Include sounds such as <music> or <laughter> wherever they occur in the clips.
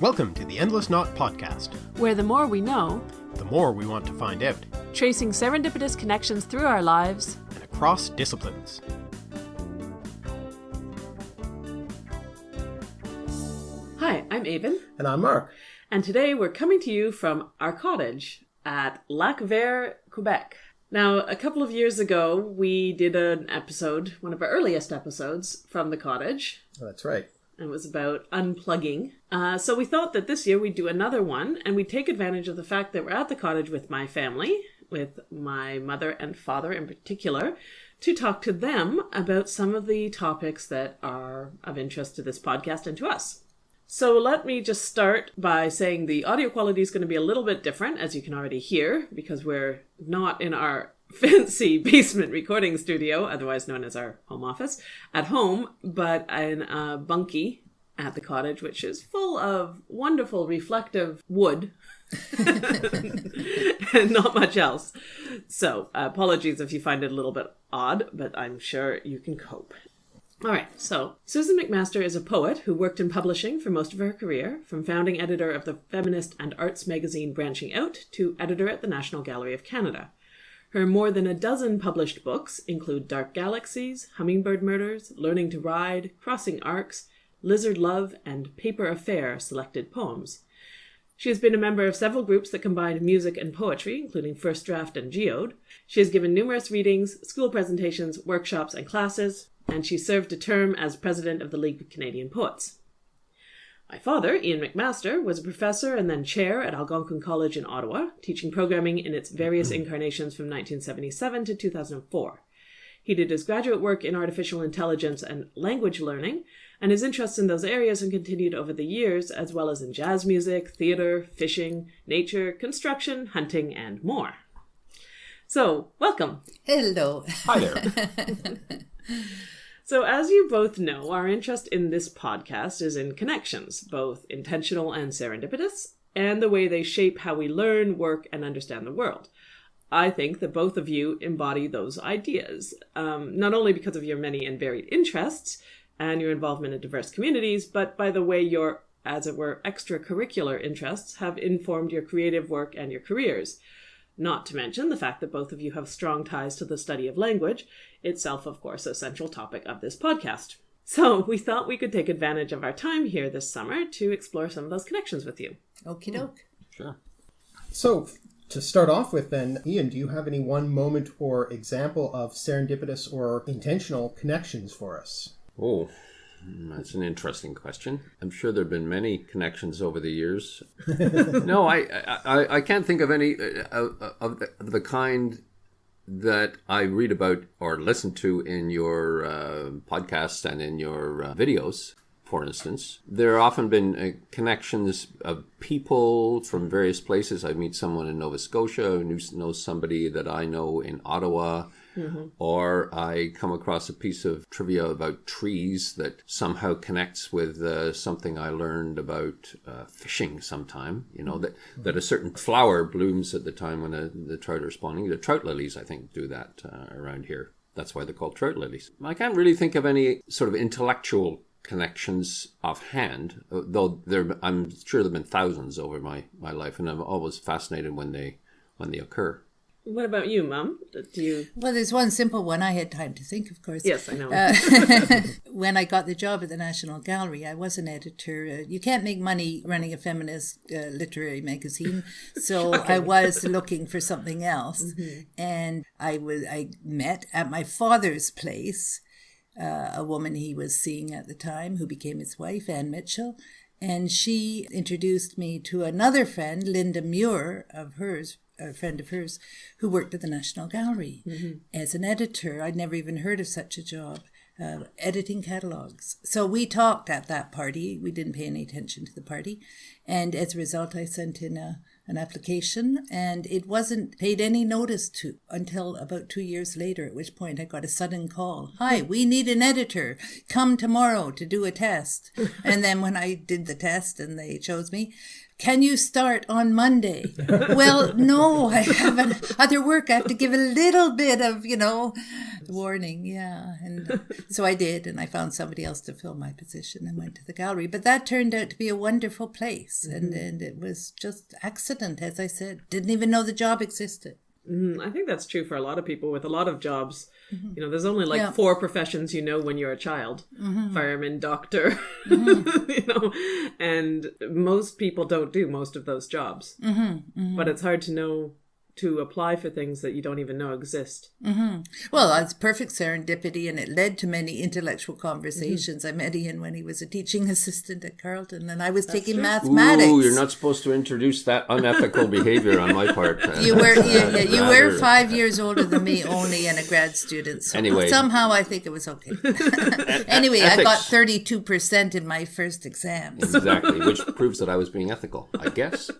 Welcome to the Endless Knot Podcast, where the more we know, the more we want to find out, tracing serendipitous connections through our lives and across disciplines. Hi, I'm Aven. And I'm Mark. And today we're coming to you from our cottage at Lac Vert, Quebec. Now, a couple of years ago, we did an episode, one of our earliest episodes, from the cottage. That's right. It was about unplugging. Uh, so we thought that this year we'd do another one and we'd take advantage of the fact that we're at the cottage with my family, with my mother and father in particular, to talk to them about some of the topics that are of interest to this podcast and to us. So let me just start by saying the audio quality is going to be a little bit different, as you can already hear, because we're not in our fancy <laughs> basement recording studio, otherwise known as our home office, at home, but in a bunkie at the cottage, which is full of wonderful reflective wood <laughs> and not much else. So, uh, apologies if you find it a little bit odd, but I'm sure you can cope. All right, so Susan McMaster is a poet who worked in publishing for most of her career, from founding editor of the feminist and arts magazine Branching Out to editor at the National Gallery of Canada. Her more than a dozen published books include Dark Galaxies, Hummingbird Murders, Learning to Ride, Crossing Arcs, Lizard Love, and Paper Affair selected poems. She has been a member of several groups that combine music and poetry, including First Draft and Geode. She has given numerous readings, school presentations, workshops, and classes, and she served a term as president of the League of Canadian Poets. My father, Ian McMaster, was a professor and then chair at Algonquin College in Ottawa, teaching programming in its various mm-hmm. incarnations from 1977 to 2004. He did his graduate work in artificial intelligence and language learning, and his interests in those areas have continued over the years, as well as in jazz music, theater, fishing, nature, construction, hunting, and more. So, welcome. Hello. Hi there. <laughs> So, as you both know, our interest in this podcast is in connections, both intentional and serendipitous, and the way they shape how we learn, work, and understand the world. I think that both of you embody those ideas, um, not only because of your many and varied interests and your involvement in diverse communities, but by the way your, as it were, extracurricular interests have informed your creative work and your careers. Not to mention the fact that both of you have strong ties to the study of language, itself, of course, a central topic of this podcast. So <laughs> we thought we could take advantage of our time here this summer to explore some of those connections with you. Okie doke. Sure. So, to start off with, then, Ian, do you have any one moment or example of serendipitous or intentional connections for us? Oh, that's an interesting question. I'm sure there have been many connections over the years. <laughs> no, I, I I can't think of any uh, of the, of the kind that I read about or listen to in your uh, podcasts and in your uh, videos. For instance, there have often been uh, connections of people from various places. I meet someone in Nova Scotia who knows somebody that I know in Ottawa Mm-hmm. Or I come across a piece of trivia about trees that somehow connects with uh, something I learned about uh, fishing sometime. You know, that, that a certain flower blooms at the time when a, the trout are spawning. The trout lilies, I think, do that uh, around here. That's why they're called trout lilies. I can't really think of any sort of intellectual connections offhand, though there, I'm sure there have been thousands over my, my life, and I'm always fascinated when they when they occur. What about you, Mum? Do you? Well, there's one simple one. I had time to think, of course. Yes, I know. Uh, <laughs> <laughs> when I got the job at the National Gallery, I was an editor. Uh, you can't make money running a feminist uh, literary magazine, <laughs> so I was looking for something else, mm-hmm. and I was I met at my father's place uh, a woman he was seeing at the time, who became his wife, Anne Mitchell. And she introduced me to another friend, Linda Muir, of hers, a friend of hers who worked at the National Gallery mm-hmm. as an editor. I'd never even heard of such a job. Uh, editing catalogs. So we talked at that party. We didn't pay any attention to the party. And as a result, I sent in a, an application and it wasn't paid any notice to until about two years later, at which point I got a sudden call. <laughs> Hi, we need an editor. Come tomorrow to do a test. <laughs> and then when I did the test and they chose me, can you start on Monday? <laughs> well, no, I have other work. I have to give a little bit of, you know, warning, yeah. And so I did, and I found somebody else to fill my position and went to the gallery. But that turned out to be a wonderful place, and, and it was just accident, as I said. Didn't even know the job existed. Mm, I think that's true for a lot of people with a lot of jobs. Mm-hmm. You know, there's only like Yeah. four professions you know when you're a child. Mm-hmm. Fireman, doctor, mm-hmm. <laughs> you know, and most people don't do most of those jobs. But it's hard to know to apply for things that you don't even know exist. Mm-hmm. Well, it's perfect serendipity, and it led to many intellectual conversations. I met Ian when he was a teaching assistant at Carleton, and I was taking mathematics. Ooh, you're not supposed to introduce that unethical behavior on my part. <laughs> You were yeah, <laughs> yeah, you were five years older than me only and a grad student. So Anyway. somehow I think it was okay. <laughs> anyway, I got thirty two percent in my first exam. Exactly, which proves that I was being ethical, I guess.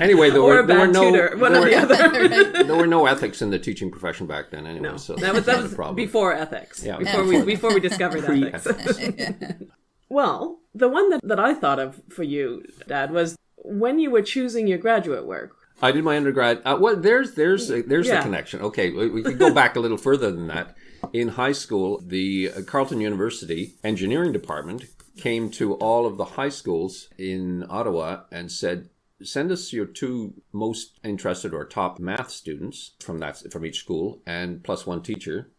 Anyway, there Or were a there were no tutor, one there were, the other. <laughs> there were no ethics in the teaching profession back then, anyway. So that was, that was a problem. before ethics. Yeah, before before we before we discovered ethics. Pre-ethics. <laughs> <laughs> well, the one that, that I thought of for you, Dad, was when you were choosing your graduate work. I did my undergrad. Uh, well, there's there's there's Yeah. the connection. Okay, we, we could go back a little further than that. In high school, the uh, Carleton University engineering department came to all of the high schools in Ottawa and said, "Send us your two most interested or top math students from that from each school, and plus one teacher."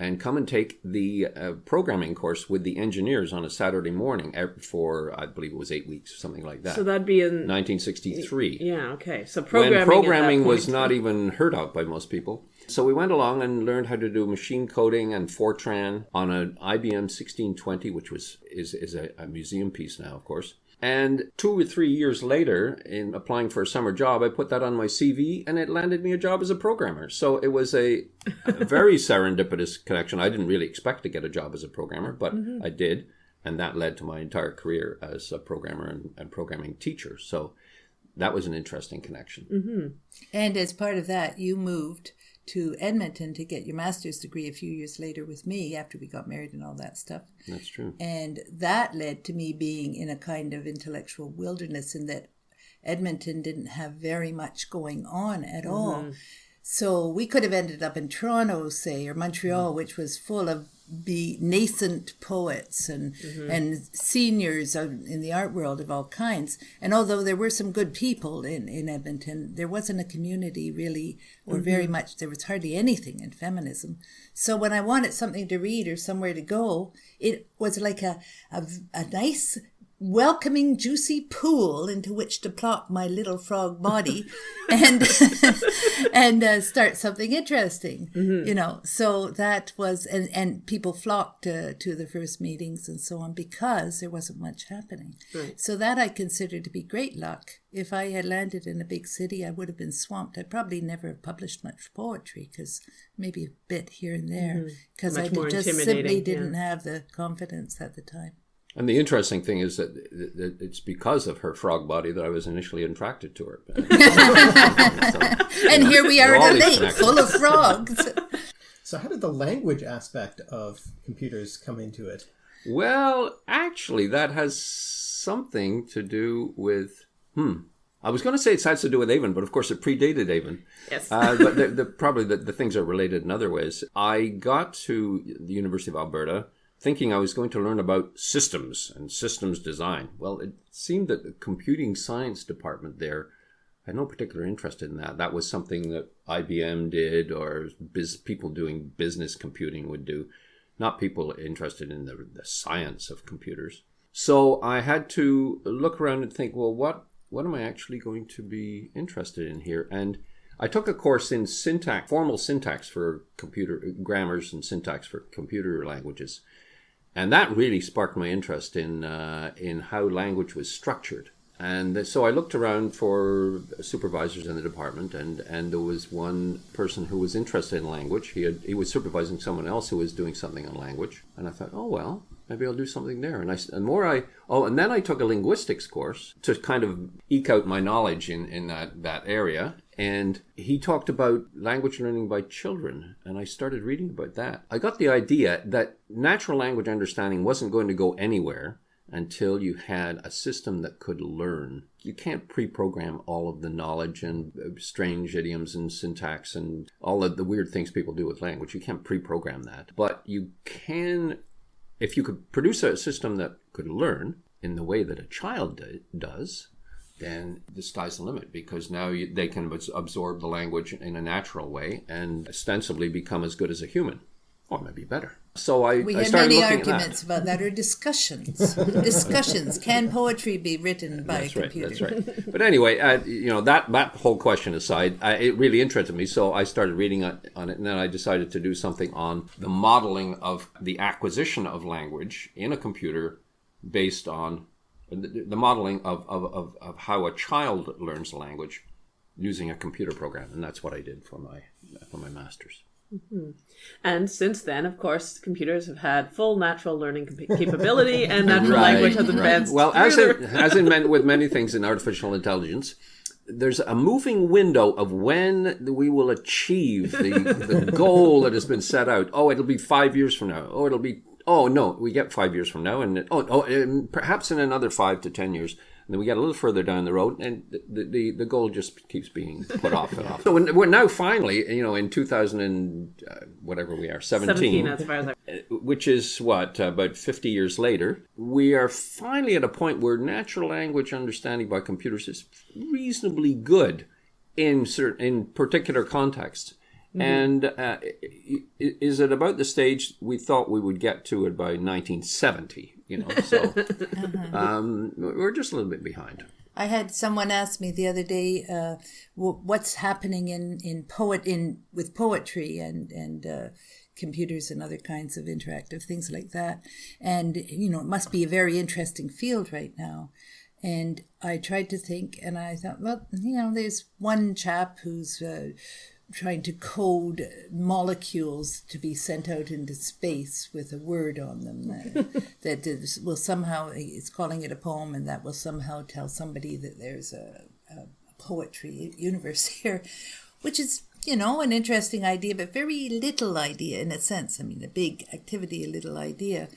and come and take the uh, programming course with the engineers on a Saturday morning for I believe it was eight weeks or something like that. So that'd be in 1963 yeah, okay. So programming when programming was not even heard of by most people. So we went along and learned how to do machine coding and Fortran on an IBM 1620, which was is, is a, a museum piece now, of course. And two or three years later, in applying for a summer job, I put that on my CV, and it landed me a job as a programmer. So it was a, a <laughs> very serendipitous connection. I didn't really expect to get a job as a programmer, but mm-hmm. I did, and that led to my entire career as a programmer and, and programming teacher. So that was an interesting connection. Mm-hmm. And as part of that, you moved to Edmonton to get your master's degree a few years later with me after we got married and all that stuff. That's true. And that led to me being in a kind of intellectual wilderness in that Edmonton didn't have very much going on at mm-hmm. all. So we could have ended up in Toronto, say, or Montreal, mm-hmm. which was full of be nascent poets and mm-hmm. and seniors out in the art world of all kinds. And although there were some good people in, in Edmonton, there wasn't a community really, or mm-hmm. very much. There was hardly anything in feminism. So when I wanted something to read or somewhere to go, it was like a a, a nice welcoming juicy pool into which to plop my little frog body <laughs> and <laughs> and uh, start something interesting. Mm-hmm. You know so that was and and people flocked to, to the first meetings and so on because there wasn't much happening. So that i consider to be great luck. If i had landed in a big city i would have been swamped. I'd probably never have published much poetry because maybe a bit here and there mm-hmm. because i Much more just simply didn't have the confidence at the time And the interesting thing is that that it's because of her frog body that I was initially attracted to her. <laughs> <laughs> and here we are All at a lake full of frogs So, how did the language aspect of computers come into it? well, actually, that has something to do with. Hmm. I was going to say it has to do with Aven, but of course it predated Aven. Yes. Uh, but the, the, probably the, the things are related in other ways. I got to the University of Alberta thinking I was going to learn about systems and systems design. Well, it seemed that the computing science department there had no particular interest in that. That was something that IBM did or biz, people doing business computing would do, not people interested in the, the science of computers. So I had to look around and think, well, what what am I actually going to be interested in here? And I took a course in syntax, formal syntax for computer grammars and syntax for computer languages, and that really sparked my interest in uh, in how language was structured. And so I looked around for supervisors in the department, and, and there was one person who was interested in language. He had, he was supervising someone else who was doing something on language, and I thought, oh well, maybe I'll do something there. And I and more I oh, and then I took a linguistics course to kind of eke out my knowledge in in that that area. And he talked about language learning by children, and I started reading about that. I got the idea that natural language understanding wasn't going to go anywhere until you had a system that could learn. You can't pre program all of the knowledge and uh, strange idioms and syntax and all of the weird things people do with language. You can't pre program that. But you can, if you could produce a system that could learn in the way that a child do- does, then the sky's the limit because now you, they can absorb the language in a natural way and ostensibly become as good as a human, or maybe better. So I, We I had many arguments at about that, or discussions. <laughs> discussions. Can poetry be written by That's a right. computer? That's right. But anyway, uh, you know that that whole question aside, I, it really interested me. So I started reading on, on it, and then I decided to do something on the modeling of the acquisition of language in a computer, based on the, the modeling of, of, of, of how a child learns a language using a computer program, and that's what I did for my for my masters. Mm-hmm. And since then, of course, computers have had full natural learning capability, <laughs> and natural Right, language has right. advanced. Well, as in, as in <laughs> with many things in artificial intelligence, there's a moving window of when we will achieve the, the <laughs> goal that has been set out. Oh, it'll be five years from now. Oh, it'll be. Oh no, we get five years from now, and oh, oh, and perhaps in another five to ten years. And then we get a little further down the road, and the, the, the goal just keeps being put off and off. <laughs> So when, we're now finally, you know, in 2000 and uh, whatever we are, 17, 17, as far as I. which is what uh, about 50 years later we are finally at a point where natural language understanding by computers is reasonably good in certain in particular contexts and uh, i- i- is it about the stage we thought we would get to it by 1970 you know so <laughs> um, we're just a little bit behind. I had someone ask me the other day, uh, what's happening in, in poet in with poetry and and uh, computers and other kinds of interactive things like that, and you know it must be a very interesting field right now. And I tried to think, and I thought, well, you know, there's one chap who's uh, trying to code molecules to be sent out into space with a word on them that, <laughs> that is, will somehow he's calling it a poem and that will somehow tell somebody that there's a, a poetry universe <laughs> here which is you know an interesting idea but very little idea in a sense. I mean a big activity a little idea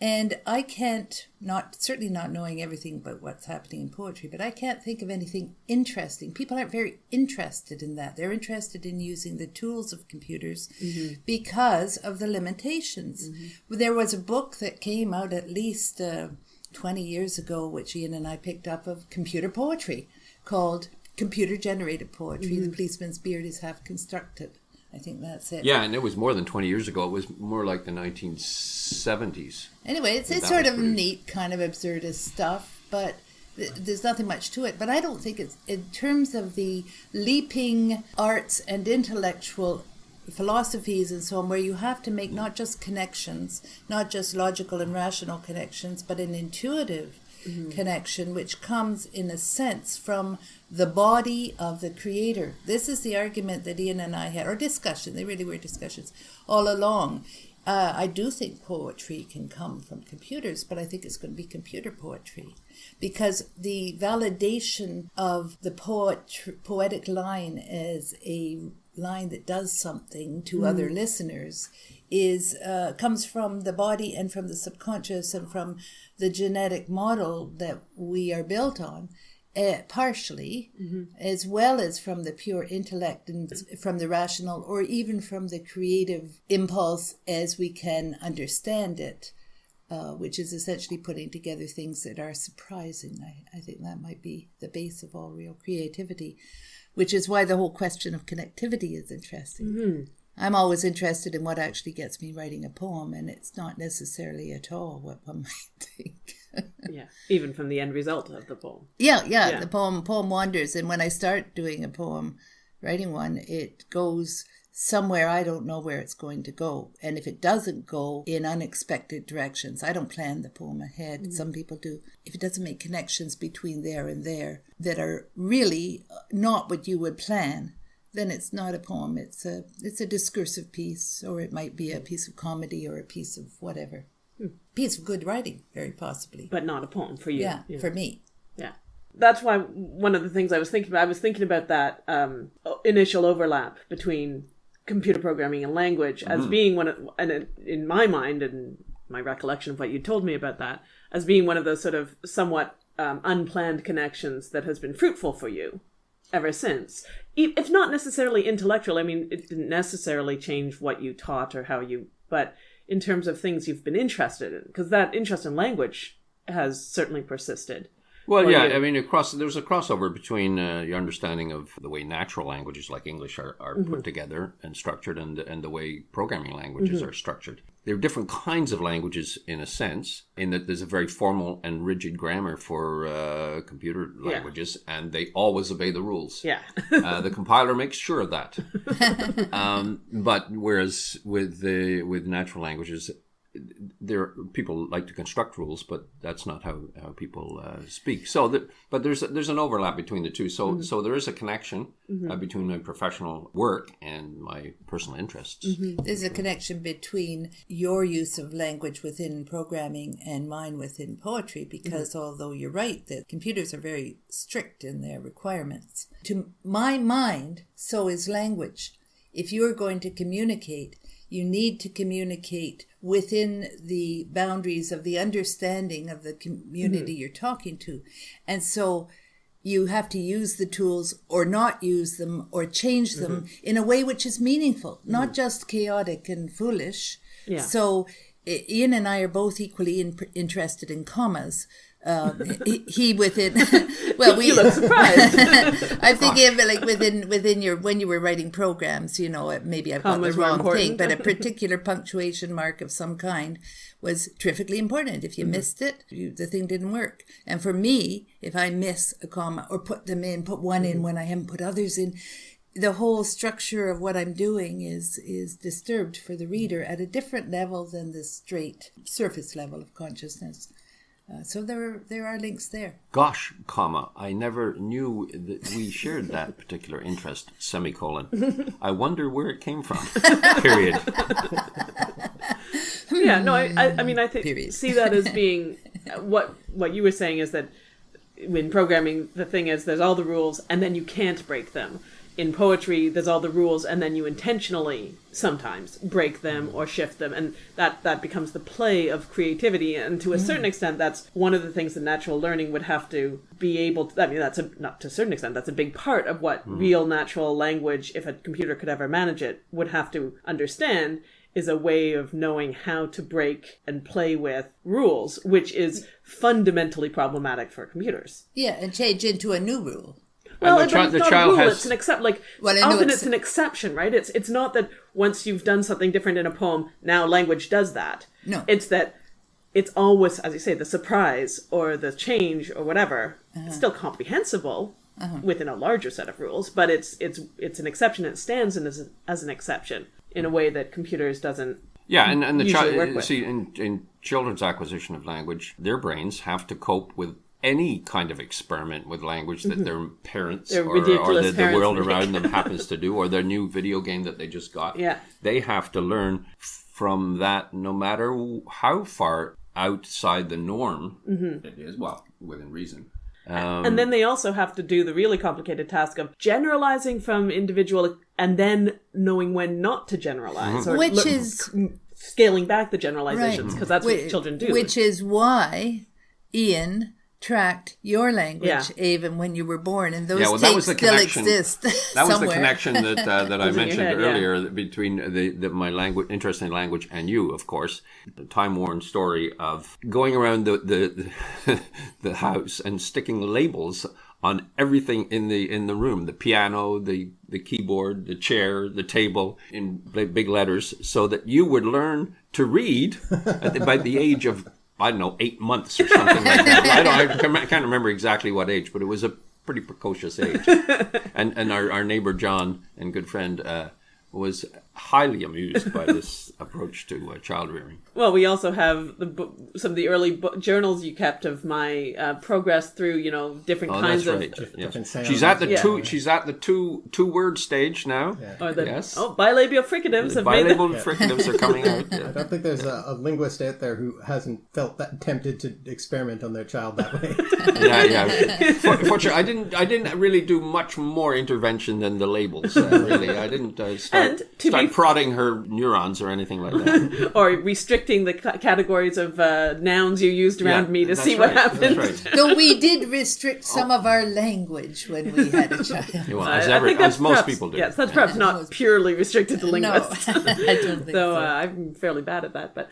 and I can't, not certainly not knowing everything about what's happening in poetry, but I can't think of anything interesting. People aren't very interested in that. They're interested in using the tools of computers mm-hmm. because of the limitations. Mm-hmm. There was a book that came out at least uh, 20 years ago, which Ian and I picked up of computer poetry called Computer Generated Poetry. The mm-hmm. Policeman's Beard is Half Constructed. I think that's it. yeah and it was more than 20 years ago it was more like the 1970s Anyway, it's, it's sort of produced. neat, kind of absurdist stuff, but th- there's nothing much to it. But I don't think it's in terms of the leaping arts and intellectual philosophies and so on, where you have to make not just connections, not just logical and rational connections, but an intuitive connection, which comes in a sense from the body of the creator. This is the argument that Ian and I had, or discussion, they really were discussions all along. Uh, I do think poetry can come from computers, but I think it's going to be computer poetry because the validation of the poet, poetic line as a line that does something to other listeners is uh, comes from the body and from the subconscious and from the genetic model that we are built on uh, partially, as well as from the pure intellect and from the rational, or even from the creative impulse as we can understand it, uh, which is essentially putting together things that are surprising. I, I think that might be the base of all real creativity, which is why the whole question of connectivity is interesting. I'm always interested in what actually gets me writing a poem, and it's not necessarily at all what one <laughs> might think. Yeah, even from the end result of the poem. Yeah, yeah, Yeah. The poem poem wanders, and when I start doing a poem, writing one, it goes somewhere I don't know where it's going to go. And if it doesn't go in unexpected directions, I don't plan the poem ahead. Mm-hmm. Some people do. If it doesn't make connections between there and there that are really not what you would plan, then it's not a poem. It's a it's a discursive piece, or it might be a piece of comedy or a piece of whatever. Piece of good writing, very possibly. But not a poem for you. yeah, for me. Yeah. That's why one of the things I was thinking about, I was thinking about that um, initial overlap between computer programming and language as being one of, and in- in my mind and my recollection of what you told me about that, as being one of those sort of somewhat um, unplanned connections that has been fruitful for you ever since. If not necessarily intellectual, I mean, it didn't necessarily change what you taught or how you, but in terms of things you've been interested in, because that interest in language has certainly persisted. Well, Or yeah, you- I mean, across there's a crossover between uh, your understanding of the way natural languages like English are, are Mm-hmm. put together and structured, and and the way programming languages Mm-hmm. are structured. There are different kinds of languages in a sense, in that there's a very formal and rigid grammar for uh, computer languages, and they always obey the rules. Yeah. uh, the compiler makes sure of that. <laughs> um, but whereas with the with natural languages, there people like to construct rules, but that's not how, how people uh, speak. So, the, but there's there's an overlap between the two. So, so there is a connection uh, between my professional work and my personal interests. There's a connection between your use of language within programming and mine within poetry because although you're right that computers are very strict in their requirements, to my mind, so is language. If you're going to communicate, you need to communicate within the boundaries of the understanding of the community mm-hmm. you're talking to. And so you have to use the tools or not use them or change them mm-hmm. in a way which is meaningful, not mm-hmm. just chaotic and foolish. Yeah. So Ian and I are both equally in, interested in commas. Um, <laughs> he, he within <laughs> well we you look surprised. <laughs> I'm thinking of it like within within your when you were writing programs, you know, maybe I've got the wrong thing, but a particular punctuation mark of some kind was terrifically important. If you Mm-hmm. missed it, you, the thing didn't work. And for me, if I miss a comma or put them in, put one Mm-hmm. in when I haven't put others in, the whole structure of what I'm doing is is disturbed for the reader at a different level than the straight surface level of consciousness. Uh, so there are, there are links there. Gosh, comma, I never knew that we shared that particular interest. Semicolon. <laughs> I wonder where it came from. <laughs> Period. <laughs> yeah, no, I, I, I mean, I think see that as being what what you were saying is that when programming, the thing is there's all the rules and then you can't break them. In poetry, there's all the rules and then you intentionally sometimes break them mm. or shift them, and that that becomes the play of creativity. And to a mm. certain extent, that's one of the things that natural learning would have to be able. to... I mean, that's a not to a certain extent. That's a big part of what mm. real natural language, if a computer could ever manage it, would have to understand is a way of knowing how to break and play with rules, which is fundamentally problematic for computers. Yeah, and change into a new rule. Well, the but it's the not child a rule. has- It's an except. Like Well, often, it's- it's... an exception, right? It's it's not that once you've done something different in a poem, now language does that. No. it's that it's always, as you say, the surprise or the change or whatever. Uh-huh. It's still comprehensible within a larger set of rules, but it's it's it's an exception. It stands in as, as an exception in a way that computers doesn't. Yeah, and, and the child, see, in, in children's acquisition of language, their brains have to cope with any kind of experiment with language that their parents Mm-hmm. Their or, or ridiculous the, the world make. around them happens to do, or their new video game that they just got. Yeah. They have to learn from that no matter how far outside the norm Mm-hmm. it is. Well, within reason. and then they also have to do the really complicated task of generalizing from individual and then knowing when not to generalize, or Which look- is scaling back the generalizations because that's what children do. Which is why Ian tracked your language Yeah. even when you were born, and those Yeah, well, that was the still connection. exist <laughs> That was the connection that uh, that <laughs> I Was in your mentioned head, yeah. earlier between the, the my language interest in language and you, of course. The time worn story of going around the, the <laughs> the house and sticking labels on everything in the in the room the piano the the keyboard the chair the table in big big letters so that you would learn to read at the, by the age of I don't know eight months or something like that. I don't I <laughs> can't- I can't remember exactly what age, but it was a pretty precocious age. <laughs> and and our, our neighbor John and good friend uh, was highly amused by this <laughs> approach to uh, child rearing. Well, we also have the bo- some of the early bo- journals you kept of my uh, progress through, you know, different Oh, kinds that's of right. Yeah. different sounds. She's at the Yeah. two. She's at the two two word stage now. or the yes. oh bilabial fricatives have made Bilabial the, fricatives are coming out. <laughs> I don't think there's a, a linguist out there who hasn't felt that tempted to experiment on their child that way. <laughs> yeah, yeah. For, fortunately, I didn't. I didn't really do much more intervention than the labels. Uh, really, I didn't uh, start, And, to be like prodding her neurons or anything like that. <laughs> or restricting the c- categories of uh, nouns you used around Yeah, me to that's see what happens. That's right. Though we did restrict some of our language when we had a <laughs> child. Well, I- as, I every, think that's as most perhaps- people do. Yes, that's perhaps not Most- purely restricted to No, linguists. <laughs> I don't think Though so. uh, I'm fairly bad at that, but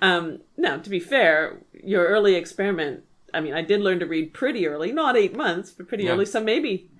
um, no. To be fair, your early experiment. I mean, I did learn to read pretty early, not eight months, but pretty Yeah. early. So maybe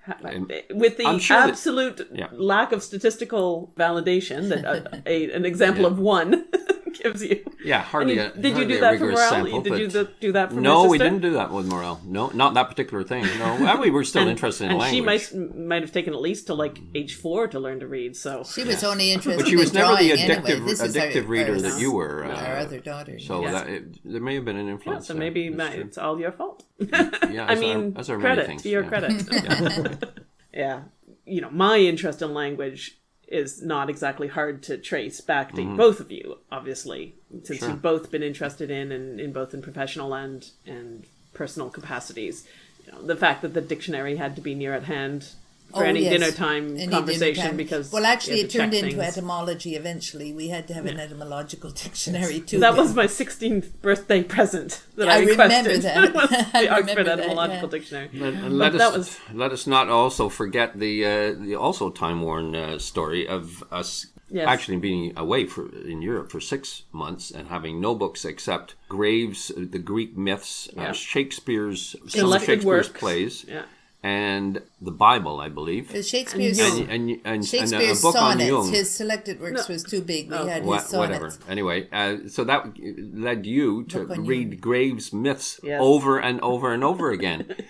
ha- And with the I'm sure that- absolute Yeah. lack of statistical validation that a, <laughs> a, an example of one <laughs> gives you. yeah, hardly. And a, you- did you do that for rigorous Morel? Sample, did you do, do that for No, we didn't do that with Morel. No, not that particular thing. No, well, we were still <laughs> interested in and language. she might might have taken at least to like age four to learn to read. So She was only interested but she was in never the addictive anyway. This is our- reader our- that you were. Uh, Our other daughter. so Yes. that it, there may have been an yeah, influence. so maybe my, it's all your fault. Yeah, I as mean, are, as are many credit things. to your yeah. credit. <laughs> Yeah. you know, my interest in language is not exactly hard to trace back to Mm-hmm. both of you, obviously, since Sure. you've both been interested in and in both in professional and and personal capacities. You know, the fact that the dictionary had to be near at hand for Oh, any yes. dinner time Any conversation dinner time. because well, actually, it turned into things. etymology. Eventually, we had to have an etymological dictionary too. That was my 16th birthday present that I, I remember requested. <laughs> that. was <laughs> I the Oxford remember that, Etymological yeah. Dictionary. And, and let But us that was- let us not also forget the uh, the also time worn uh, story of us Yes. actually being away for in Europe for six months and having no books except Graves, uh, the Greek myths, Yeah. uh, Shakespeare's some Selected Shakespeare's works. plays, Yeah. And the Bible, I believe, The Shakespeare's And and and, and, and a Shakespeare's book on sonnets. Jung. His selected works No. was too big. We Oh. had Wha- his sonnets. whatever. Anyway, uh, so that led you to read Jung. Graves' myths Yes. over and over and over again. <laughs>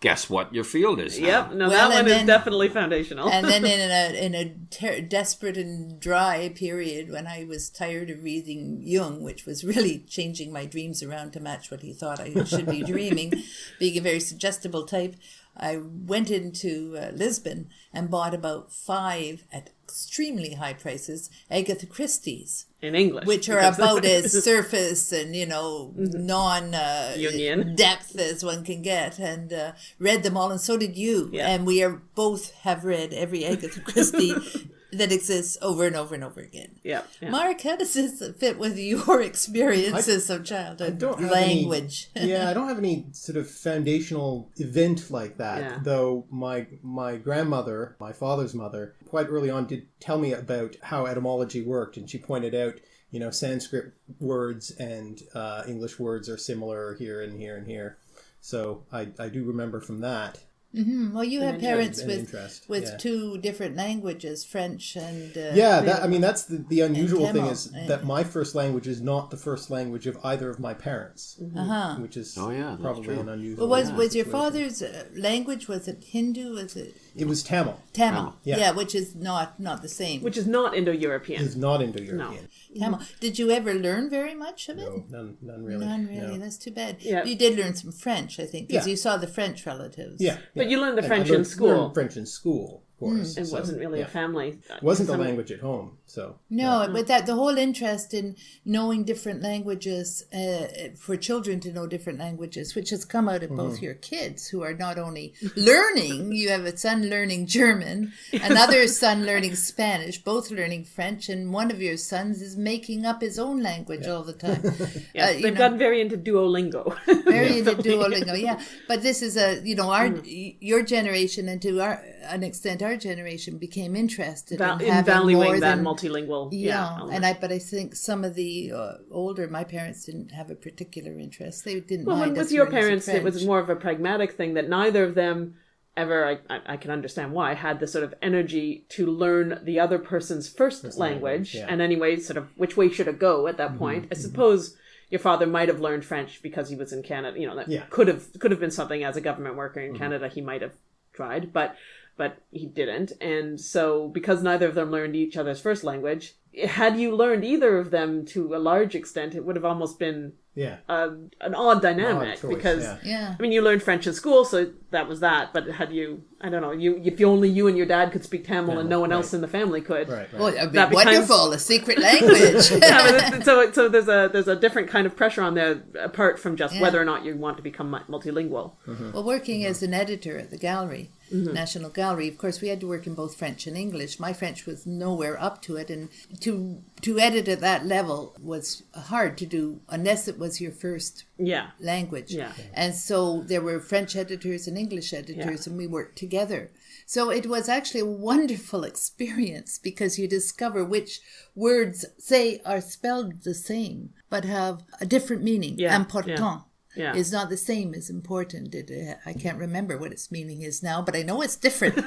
Guess what your field is now? Yep. No, Well, that one and is definitely foundational. and then <laughs> in a in a ter- desperate and dry period when I was tired of reading Jung, which was really changing my dreams around to match what he thought I should be <laughs> dreaming, being a very suggestible type, I went into uh, Lisbon and bought about five at extremely high prices Agatha Christie's, in English, which are about as <laughs> surface and you know non uh, Jungian. depth as one can get, and uh, read them all, and so did you. Yeah. And we are both have read every Agatha Christie <laughs> that exists over and over and over again. yeah, yeah. Mark, how does this fit with your <laughs> experiences of childhood don't have language? Any, <laughs> yeah, I don't have any sort of foundational event like that. Yeah. Though my my grandmother, my father's mother, quite early on did tell me about how etymology worked, and she pointed out, you know, Sanskrit words and uh, English words are similar here and here and here. So I, I do remember from that. Well, you have parents an with interest, with yeah. two different languages, French and uh, Yeah, that I mean that's the, the unusual thing is that my first language is not the first language of either of my parents, Uh-huh. which is Oh, yeah, probably an unusual. Well, was was your situation. father's uh, language was it Hindu? Was it It was Tamil. Tamil? Yeah. yeah, which is not not the same. which is not Indo-European. It's not Indo-European. Tamil. Did you ever learn very much of it? No, none, none really. None really. No. That's too bad. Yeah. You did learn some French, I think, because Yeah. you saw the French relatives. Yeah, But you learned the French in learned- school. learned French in school, of course. It so, wasn't really yeah. a family. It wasn't the language at home. So No, but that the whole interest in knowing different languages uh, for children to know different languages, which has come out of both Mm-hmm. your kids, who are not only learning. You have a son learning German, another <laughs> son learning Spanish, both learning French, and one of your sons is making up his own language all the time. <laughs> Yes, Uh, they've know, gotten very into Duolingo. <laughs> very into Duolingo, yeah. But this is a you know our your generation and to our an extent our generation became interested Val- in in having more valuing that than multilingual. yeah, Yeah, and I but I think some of the uh, older my parents didn't have a particular interest. They didn't Well, mind when us with your parents, it was more of a pragmatic thing that neither of them ever, I, I, I can understand why, had the sort of energy to learn the other person's first language. language, yeah. And anyway, sort of which way should it go at that mm-hmm, point? I mm-hmm. suppose your father might have learned French because he was in Canada. You know, that Yeah. could have could have been something as a government worker in mm-hmm. Canada he might have tried, but but he didn't. And so because neither of them learned each other's first language, had you learned either of them to a large extent, it would have almost been Yeah. um, an odd dynamic Odd because yeah. Yeah. I mean you learned French in school, so that was that. But had you, I don't know, you if you only you and your dad could speak Tamil and no one else in the family could. Right. right. Oh, that'd be That becomes- wonderful. A secret language. <laughs> yeah, but so so there's a there's a different kind of pressure on there apart from just Yeah. whether or not you want to become mu- multilingual. Well, working as an editor at the gallery, Mm-hmm. National Gallery, of course, we had to work in both French and English. My French was nowhere up to it, and to to edit at that level was hard to do unless it was your first Yeah, language. Yeah. And so there were French editors and English editors, and we worked together. So it was actually a wonderful <laughs> experience because you discover which words, say, are spelled the same but have a different meaning. Yeah, Important yeah. is not the same as important. It, uh, I can't remember what its meaning is now, but I know it's different. <laughs>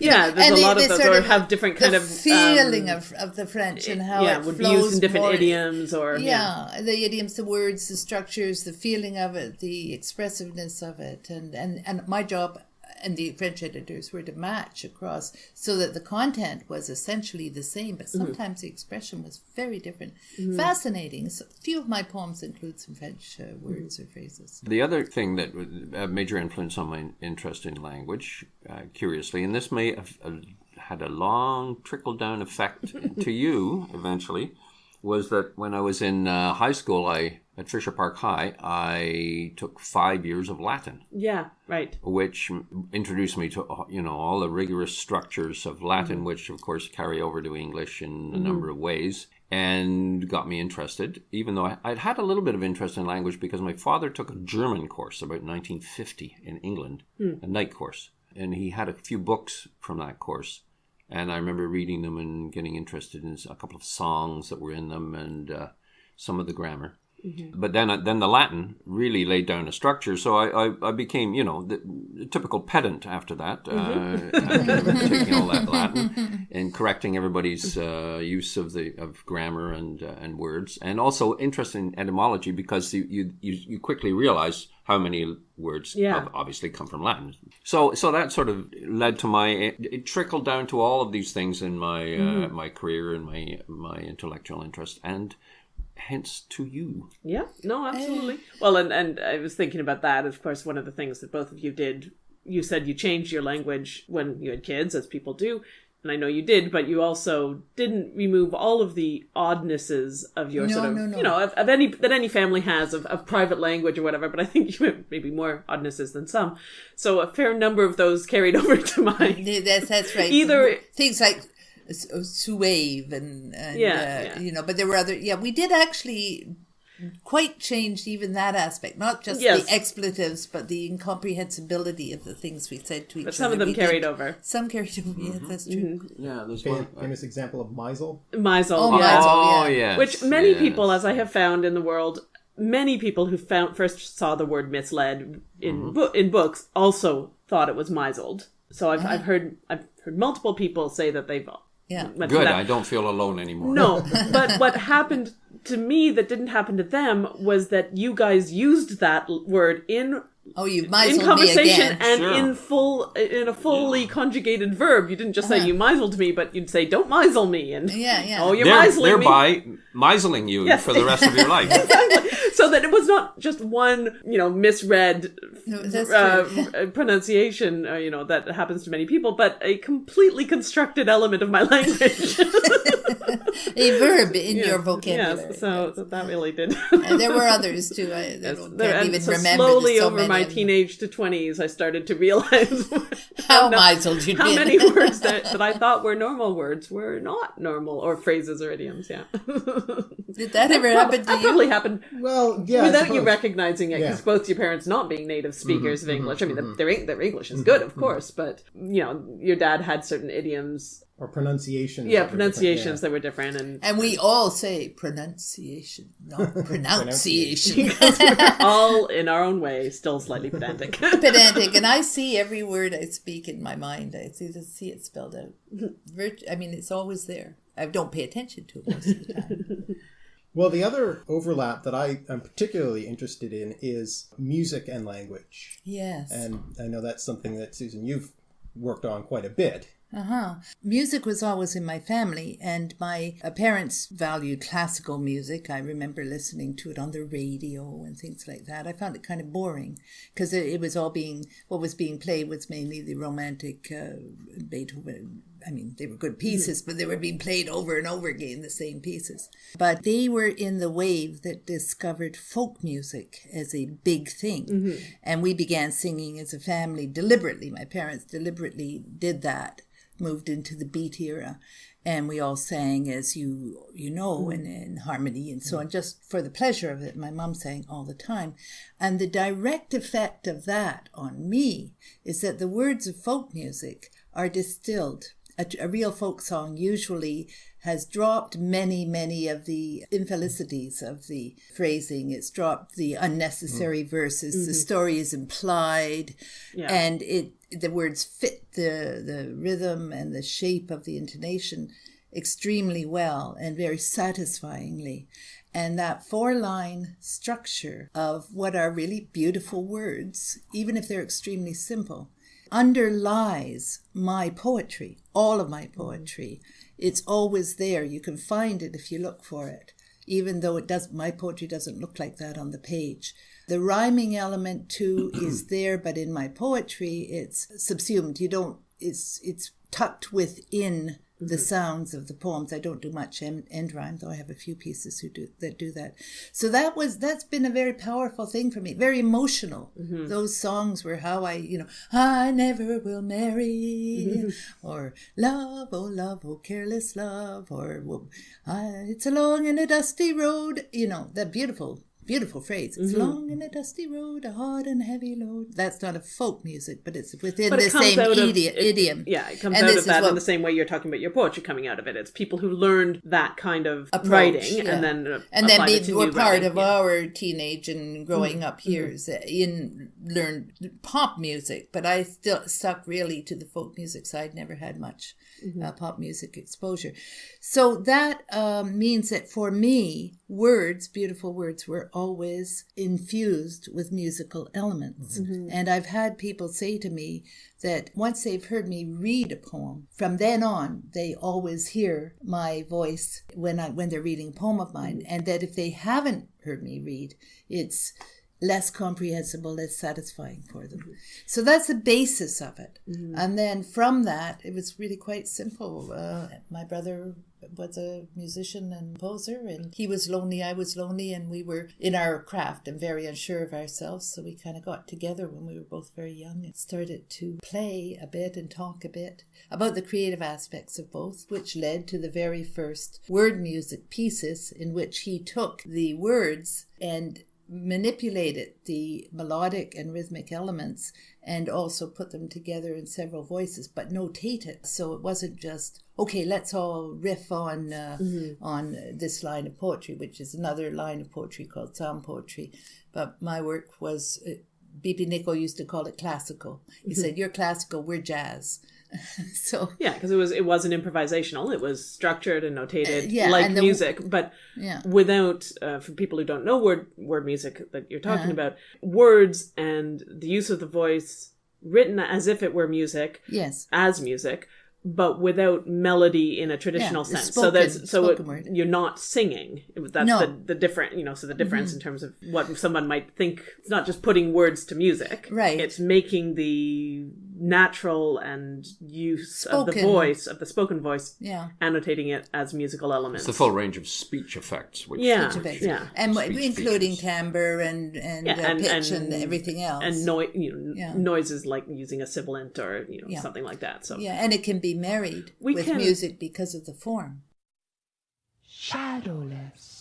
yeah. There's And a lot they of those, sort of- have different kind the of feeling um, of, of the French and how yeah it would be used in different more- idioms or yeah. yeah, the idioms, the words, the structures, the feeling of it, the expressiveness of it, and and and my job and the French editors were to match across so that the content was essentially the same, but Mm-hmm. sometimes the expression was very different. Fascinating. So, a few of my poems include some French uh, words or phrases. The other thing that was a major influence on my interest in language, uh, curiously, and this may have uh, had a long trickle down effect <laughs> to you eventually, was that when I was in uh, high school, I at Fisher Park High, I took five years of Latin, Yeah, right. which introduced me to uh, you know all the rigorous structures of Latin, Mm-hmm. which of course carry over to English in a number of ways. And got me interested, even though I, I'd had a little bit of interest in language because my father took a German course about 1950 in England, Hmm. a night course. And he had a few books from that course. And I remember reading them and getting interested in a couple of songs that were in them and uh, some of the grammar. But then, uh, then the Latin really laid down a structure. So I, I, I became, you know, the, the typical pedant after that, uh, after <laughs> taking all that Latin <laughs> and correcting everybody's uh, use of the of grammar and uh, and words, and also interested in etymology because you you, you, you quickly realize how many words Yeah. have obviously come from Latin. So so that sort of led to my it, it trickled down to all of these things in my uh, my career and my my intellectual interest and hence to you. Yeah, no, absolutely. Well, and and I was thinking about that. Of course, one of the things that both of you did, you said you changed your language when you had kids, as people do, and I know you did, but you also didn't remove all of the oddnesses of your No, sort of, no, no. you know, of, of any that any family has of, of private language or whatever. But I think <laughs> you have maybe more oddnesses than some. So a fair number of those carried <laughs> over to mine. That's, that's right. Either- things like s- suave uh, and, and Yeah, uh, yeah. you know, but there were other. Yeah, we did actually quite change even that aspect, not just Yes. the expletives, but the incomprehensibility of the things we said to each But other. some of them We carried did- over. Some carried over. Yeah, mm-hmm. that's true. Mm-hmm. Yeah, there's Fam- uh, famous example of Meisel. Misel, Oh, yeah. Meisel. Oh yes, Which many yes. people, as I have found in the world, many people who found first saw the word misled in Mm-hmm. bo- in books also thought it was misled. So I've, uh-huh. I've heard I've heard multiple people say that they've Yeah. Good. I don't feel alone anymore. No, <laughs> but what happened to me that didn't happen to them was that you guys used that word in Oh, you might in me conversation again. and Sure. in full in a fully conjugated verb. You didn't just say you misled me, but you'd say don't misel me and Uh-huh. Yeah, yeah. oh you're There- misling me. thereby miseling you Yes. for the rest of your <laughs> life. exactly. So that it was not just one, you know, misread No, that's uh, true. <laughs> uh, pronunciation, uh, you know, that happens to many people, but a completely constructed element of my <laughs> language. <laughs> a verb in your vocabulary. Yes, so, so that really did. <laughs> And there were others too. I, I Yes, don't, there- can't even so remember. slowly so over many my teenage to twenties, I started to realize <laughs> How no- misled you'd how been. many words that, that I thought were normal words were not normal, or phrases or idioms. Yeah, Did that ever happen to that you? probably happened Well, yeah. Without you recognizing it, because Yeah. both your parents not being native mm-hmm, speakers of mm-hmm, English. I mean, mm-hmm. their, their their English is good, of course, but you know, your dad had certain idioms, or pronunciations. yeah, that were different, pronunciations yeah. that were different, and And we all say pronunciation, not <laughs> pronunciation. <laughs> all in our own way, still slightly pedantic. <laughs> Pedantic, and I see every word I speak in my mind. I see see it spelled out. Virt- I mean, it's always there. I don't pay attention to it most of the time. Well, the other overlap that I am particularly interested in is music and language. Yes. And I know that's something that, Susan, you've worked on quite a bit. Uh-huh. Music was always in my family, and my parents valued classical music. I remember listening to it on the radio and things like that. I found it kind of boring because it, it, was all being, what was being played was mainly the romantic uh, Beethoven. I mean, they were good pieces, but they were being played over and over again, the same pieces. But they were in the wave that discovered folk music as a big thing. Mm-hmm. And we began singing as a family deliberately. My parents deliberately did that moved into the beat era and we all sang as you you know in, in harmony and so on just for the pleasure of it my mom sang all the time and the direct effect of that on me is that the words of folk music are distilled a, a real folk song usually has dropped many, many of the infelicities of the phrasing. It's dropped the unnecessary mm. verses. Mm-hmm. The story is implied, yeah. and it the words fit the the rhythm and the shape of the intonation extremely well and very satisfyingly. And that four line structure of what are really beautiful words, even if they're extremely simple, underlies my poetry, all of my mm-hmm. poetry. It's always there. You can find it if you look for it, even though it does my poetry doesn't look like that on the page. The rhyming element too is <clears throat> there, but in my poetry, it's subsumed. You don't. It's it's tucked within the mm-hmm. sounds of the poems. I don't do much end, end rhyme, though I have a few pieces who do that do that. So that was that's been a very powerful thing for me, very emotional. Mm-hmm. Those songs were how I, you know, I never will marry, mm-hmm. or love, oh love, oh careless love, or well, it's a long and a dusty road. You know that beautiful beautiful phrase. It's mm-hmm. long and a dusty road, a hard and heavy load. That's not a folk music, but it's within but the same idi- of, idiom. yeah, it comes and out of that what, in the same way you're talking about your poetry coming out of it. It's people who learned that kind of approach, writing yeah. and then uh, and then they were part writing. of yeah. our teenage and growing mm-hmm. up mm-hmm. years mm-hmm. in learned pop music. But I still stuck really to the folk music side. Never had much mm-hmm. uh, pop music exposure. So that um, means that for me, words, beautiful words, were always infused with musical elements. Mm-hmm. And I've had people say to me that once they've heard me read a poem, from then on, they always hear my voice when I when they're reading a poem of mine. Mm-hmm. And that if they haven't heard me read, it's less comprehensible, less satisfying for them. So that's the basis of it. Mm-hmm. And then from that, it was really quite simple. Uh, my brother was a musician and composer, and he was lonely, I was lonely, and we were in our craft and very unsure of ourselves. So we kind of got together when we were both very young and started to play a bit and talk a bit about the creative aspects of both, which led to the very first word music pieces in which he took the words and manipulated the melodic and rhythmic elements and also put them together in several voices, but notated. So it wasn't just okay. Let's all riff on uh, mm-hmm. on this line of poetry, which is another line of poetry called sound poetry. But my work was. Uh, B.P. Nichol used to call it classical. He mm-hmm. said, "You're classical, we're jazz." <laughs> so yeah, because it was it wasn't improvisational. It was structured and notated uh, yeah, like and the, music, but yeah. without uh, for people who don't know word word music that you're talking uh-huh. about, words and the use of the voice written as if it were music. Yes, as music but without melody in a traditional yeah, sense. Spoken, so that's so it, you're not singing. That's no. the the different you know. So the difference mm-hmm. in terms of what someone might think. It's not just putting words to music. Right. It's making the natural and use spoken. of the voice of the spoken voice. Yeah. Annotating it as musical elements. It's the full range of speech effects. Which yeah. Speech effects. Yeah. And including features. timbre and and, yeah, uh, and pitch and, and, everything else. And noise. You know, yeah. noises like using a sibilant or you know yeah. something like that. So yeah, and it can be married we with can... music because of the form. Shadowless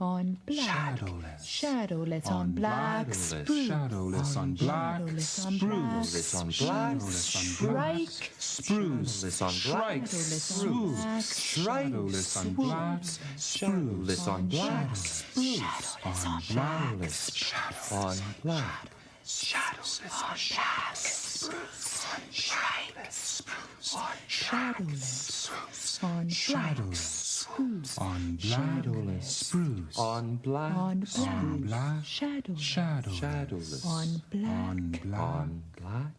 on black. Shadowless. Shadowless on black. Shadowless on black. Spruce on black. Strike. Spruce on black. Spruce. Shadowless on black. Shadowless on black. Spruce on black. Shadow on black. Shadowless on black. Spruce on black on shadowless on shadowless on shadowless. spruce. On black on black shadow shadowless. on black. On black.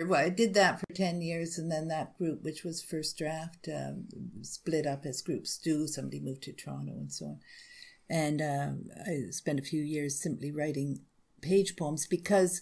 Well, I did that for 10 years, and then that group, which was First Draft, um, split up as groups. Do. Somebody moved to Toronto and so on. And uh, I spent a few years simply writing page poems because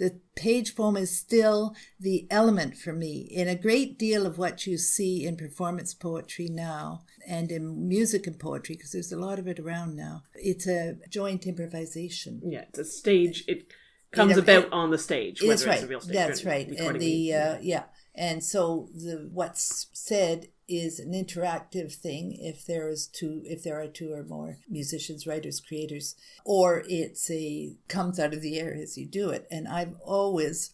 the page poem is still the element for me in a great deal of what you see in performance poetry now and in music and poetry because there's a lot of it around now. It's a joint improvisation. Yeah, it's a stage. It comes know, about it- on the stage. that's whether right It's a real stage that's or right. And the uh, yeah. And so the what's said is an interactive thing if there is two if there are two or more musicians writers creators or it's a comes out of the air as you do it. And i've always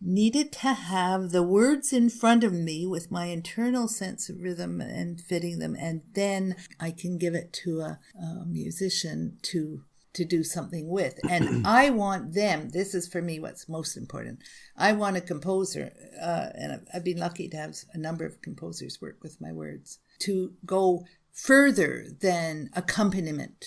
needed to have the words in front of me with my internal sense of rhythm and fitting them and then i can give it to a, a musician to to do something with. <clears throat> And I want them, this is for me what's most important. I want a composer, uh, and I've- I've been lucky to have a number of composers work with my words, to go further than accompaniment.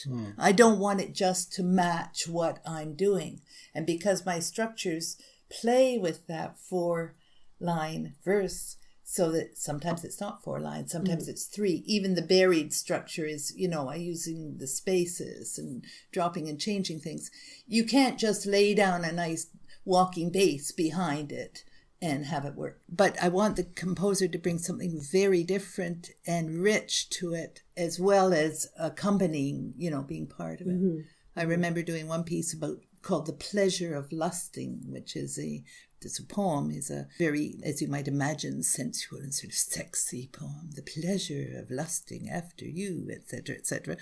I don't want it just to match what I'm doing. And because my structures play with that four line verse, so that sometimes it's not four lines, sometimes mm-hmm. it's three. Even the buried structure is, you know, I using the spaces and dropping and changing things. You can't just lay down a nice walking bass behind it and have it work. But I want the composer to bring something very different and rich to it, as well as accompanying, you know, being part of it. Mm-hmm. I remember doing one piece about called "The Pleasure of Lusting," which is a it's a poem is a very, as you might imagine, sensual and sort of sexy poem. The pleasure of lusting after you, etc., etc.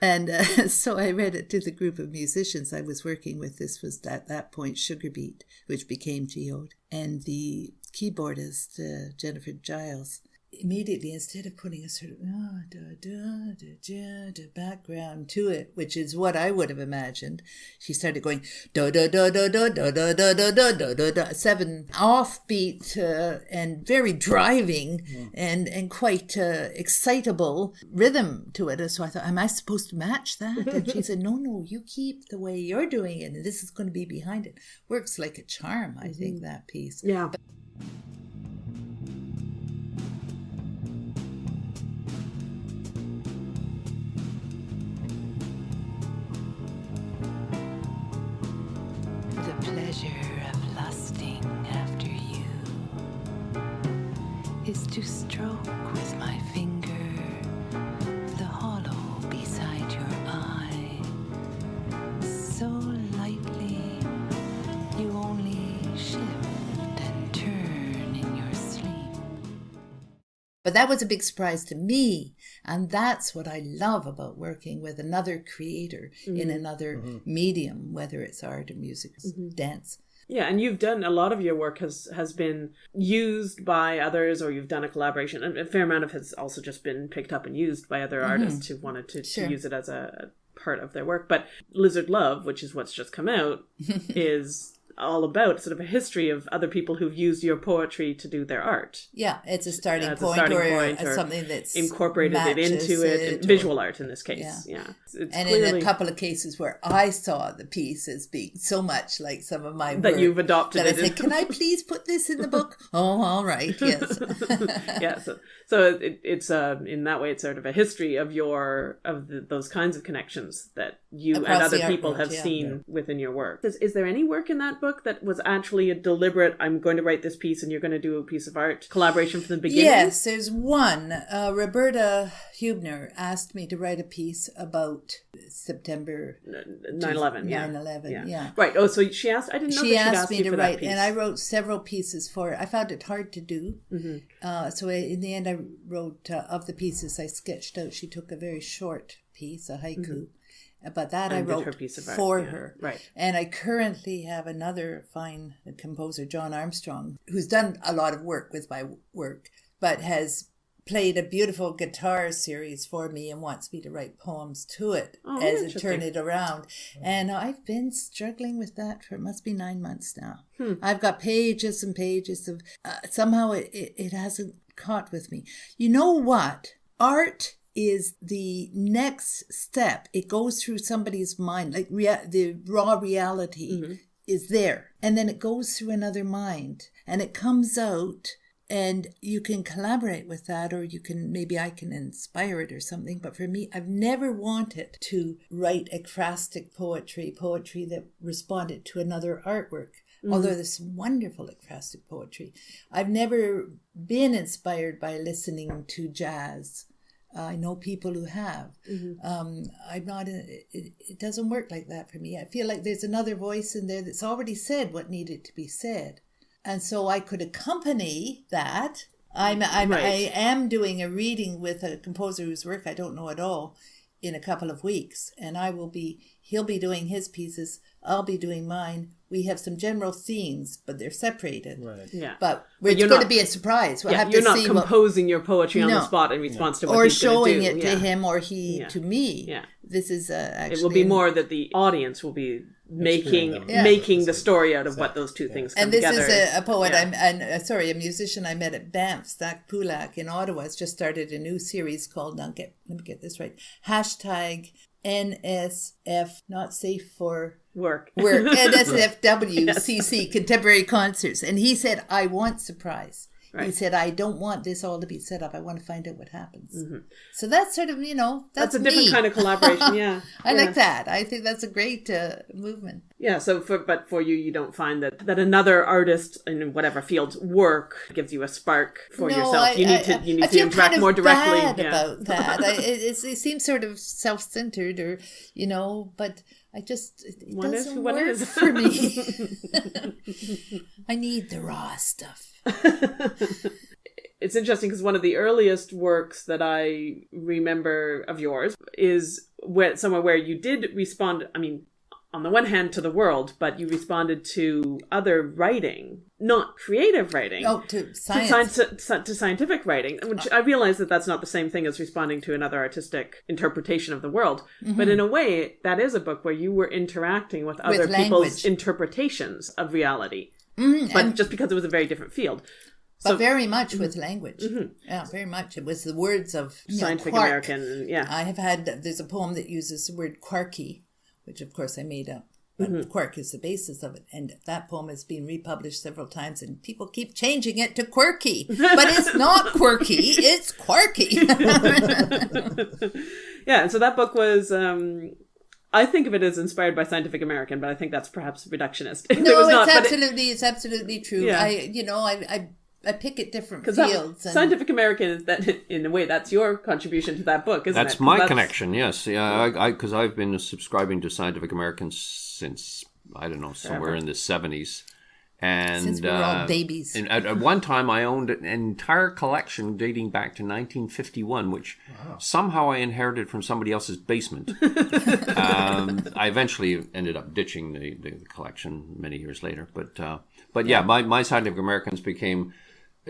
And uh, <laughs> so I read it to the group of musicians I was working with. This was at that point Sugar Beat, which became Geode, and the keyboardist uh, Jennifer Giles immediately instead of putting a sort of ah, da, da, da, da, da, background to it which is what i would have imagined she started going da da da da da da da da da da da da da seven offbeat uh, and very driving and and quite uh, excitable rhythm to it and so i thought am i supposed to match that and she said no no you keep the way you're doing it and this is going to be behind it works like a charm i think that piece Yeah. The But that was a big surprise to me. And that's what I love about working with another creator in mm-hmm. another mm-hmm. medium, whether it's art or music, or mm-hmm. dance. Yeah, and you've done a lot of your work has has been used by others, or you've done a collaboration. And a fair amount of has also just been picked up and used by other mm-hmm. artists who wanted to, Sure. to use it as a part of their work. But Lizard Love, which is what's just come out, <laughs> is all about sort of a history of other people who've used your poetry to do their art. Yeah, it's a starting As a point starting or, point or or something that's Incorporated it into it, it or- visual art in this case. Yeah. Yeah, It's, it's And clearly in a couple of cases where I saw the piece as being so much like some of my that work you've adopted that I said, "Can I please put this in the book?" <laughs> oh, all right, <laughs> yes. yeah so, so it, it's uh, in that way it's sort of a history of your of the, those kinds of connections that you and other people world, have yeah. seen within your work is, is there any work in that book that was actually a deliberate i'm going to write this piece and you're going to do a piece of art collaboration from the beginning Yes, there's one. Uh, Roberta Hubner asked me to write a piece about September 9-11 yeah 9/11, yeah. right oh so she asked i didn't know she asked asked me to write, and I wrote several pieces for it. I found it hard to do. Mm-hmm. Uh, so I, in the end, I wrote uh, of the pieces I sketched out. She took a very short piece, a haiku, but that. And I wrote her piece of art, for yeah. her. Right. And I currently have another fine composer, John Armstrong, who's done a lot of work with my work, but has played a beautiful guitar series for me and wants me to write poems to it Oh, as it turn it around. And I've been struggling with that for it must be nine months now. Hmm. I've got pages and pages of uh, somehow it, it, it hasn't caught with me. You know what? Art is the next step. It goes through somebody's mind, like rea- the raw reality. Mm-hmm. is there and then it goes through another mind and it comes out and you can collaborate with that or you can maybe i can inspire it or something but for me i've never wanted to write ekphrastic poetry poetry that responded to another artwork although there's some wonderful ekphrastic poetry i've never been inspired by listening to jazz I know people who have. Um, I'm not. A, it, it doesn't work like that for me. I feel like there's another voice in there that's already said what needed to be said, and so I could accompany that. I'm. I'm. I am doing a reading with a composer whose work I don't know at all in a couple of weeks, and I will be. He'll be doing his pieces. I'll be doing mine. We have some general themes, but they're separated. Right. Yeah. But it's you're going to not- be a surprise. We'll yeah, have you're to not see what composing your poetry on the spot in response to what or he's gonna showing do. it yeah. to him or he Yeah. to me. Yeah. This is uh, actually It will be more that the audience will be making. Yeah. making the story out of what those two things come And this together. is a, a poet. Yeah. I'm and uh, sorry, a musician I met at Banff, Zach Pulak in Ottawa, has just started a new series called. Now get let me get this right. Hashtag NSF, not safe for work. <laughs> work. NSFWCC <laughs> contemporary concerts, and he said, "I want surprise." He said, "I don't want this all to be set up. I want to find out what happens." So that's sort of you know that's, That's a different me. kind of collaboration. <laughs> Yeah, I yeah. like that. I think that's a great uh, movement. Yeah. So, for but for you, you don't find that that another artist in whatever field work gives you a spark for No, yourself. I- you need I- to you I need to interact kind of more directly. bad yeah. about that. I, it, it seems sort of self-centered, or you know, but I just it, doesn't work is. <laughs> for me. <laughs> <laughs> I need the raw stuff. it's interesting because one of the earliest works that I remember of yours is where somewhere where you did respond. I mean, on the one hand to the world, but you responded to other writing, not creative writing. Oh, to To, science. sci- to scientific writing, which I realize that that's not the same thing as responding to another artistic interpretation of the world. Mm-hmm. But in a way, that is a book where you were interacting with other people's interpretations of reality. Mm, but just because it was a very different field. but very much Mm-hmm. with language. Yeah, very much. It was the words of know, Scientific. American, yeah. I have had. There's a poem that uses the word quarky, which of course I made up. But Mm-hmm. quark is the basis of it, and that poem has been republished several times, and people keep changing it to quirky, but it's <laughs> not quirky; it's quarky. <laughs> Yeah, and so that book was. Um, I think of it as inspired by Scientific American, but I think that's perhaps reductionist. <laughs> It no, was not, it's but it- absolutely, it's absolutely true. Yeah. I, you know, I, I, I pick at different 'cause that- fields. and, Scientific American is that <laughs> in a way that's your contribution to that book, isn't it? That's my connection. Yes, yeah, I because I've been subscribing to Scientific American since I don't know somewhere in the seventies, and Since we were all uh, babies. And at, at one time, I owned an entire collection dating back to 1951, which somehow I inherited from somebody else's basement. <laughs> um, I eventually ended up ditching the, the collection many years later, but uh, but yeah, my my Scientific Americans became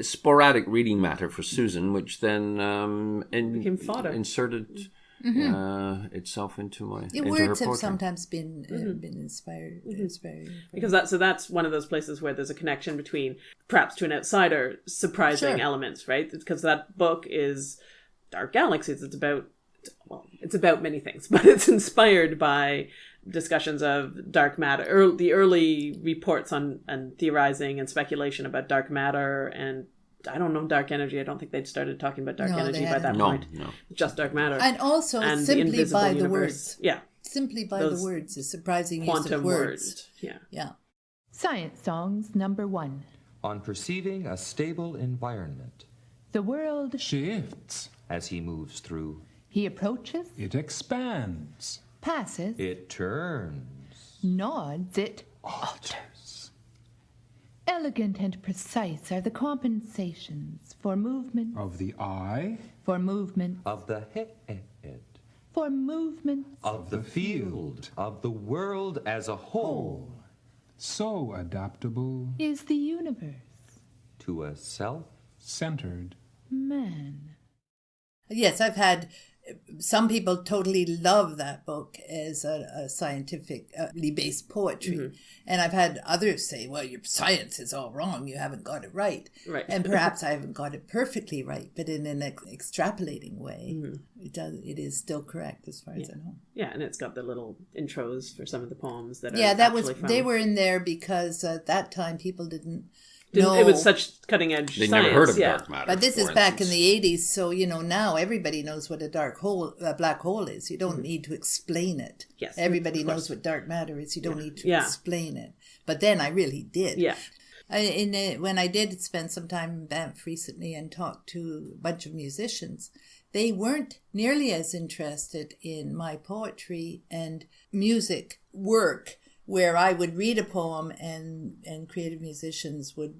sporadic reading matter for Susan, which then um, in, Became fodder. inserted uh, itself into my Mm-hmm. The into her words have poetry. sometimes been uh, Mm-hmm. been inspired. inspired. because that so that's one of those places where there's a connection between perhaps to an outsider surprising Sure. elements right because that book is dark galaxies it's about well it's about many things <laughs> but it's inspired by discussions of dark matter ear the early reports on and theorizing and speculation about dark matter and I don't know dark energy. I don't think they'd started talking about dark No, energy by that hadn't. No, point. no. Just dark matter And also and the simply invisible by the universe. words. Yeah, Simply by Those the words, the surprising use of words. words. Yeah. Yeah. Science songs number one. on perceiving a stable environment The world shifts, as he moves through. he approaches, it expands, passes, It turns. nods, it alters. Elegant and precise are the compensations for movement, of the eye, for movement, Of the head, for movement. of the field, of the world as a whole, so adaptable, is the universe, to a self centered. man. Yes, I've had some people totally love that book as a, a scientifically based poetry. Mm-hmm. And I've had others say, well, your science is all wrong. You haven't got it right. Right. And <laughs> perhaps I haven't got it perfectly right, but in an ex- extrapolating way, Mm-hmm. it does. It is still correct as far as I know. Yeah, and it's got the little intros for some of the poems that are Yeah, that was. from- They were in there because at that time people didn't. Didn't- know. It was such cutting edge. They science, never heard of yeah. dark matter. But this is for back in the 80s, so you know now everybody knows what a dark hole, a black hole is. You don't need to explain it. Yes, everybody knows what dark matter is. You don't need to Yeah. explain it. But then I really did. Yeah. I, in uh, when I did spend some time in Banff recently and talked to a bunch of musicians, they weren't nearly as interested in my poetry and music work, where I would read a poem and and creative musicians would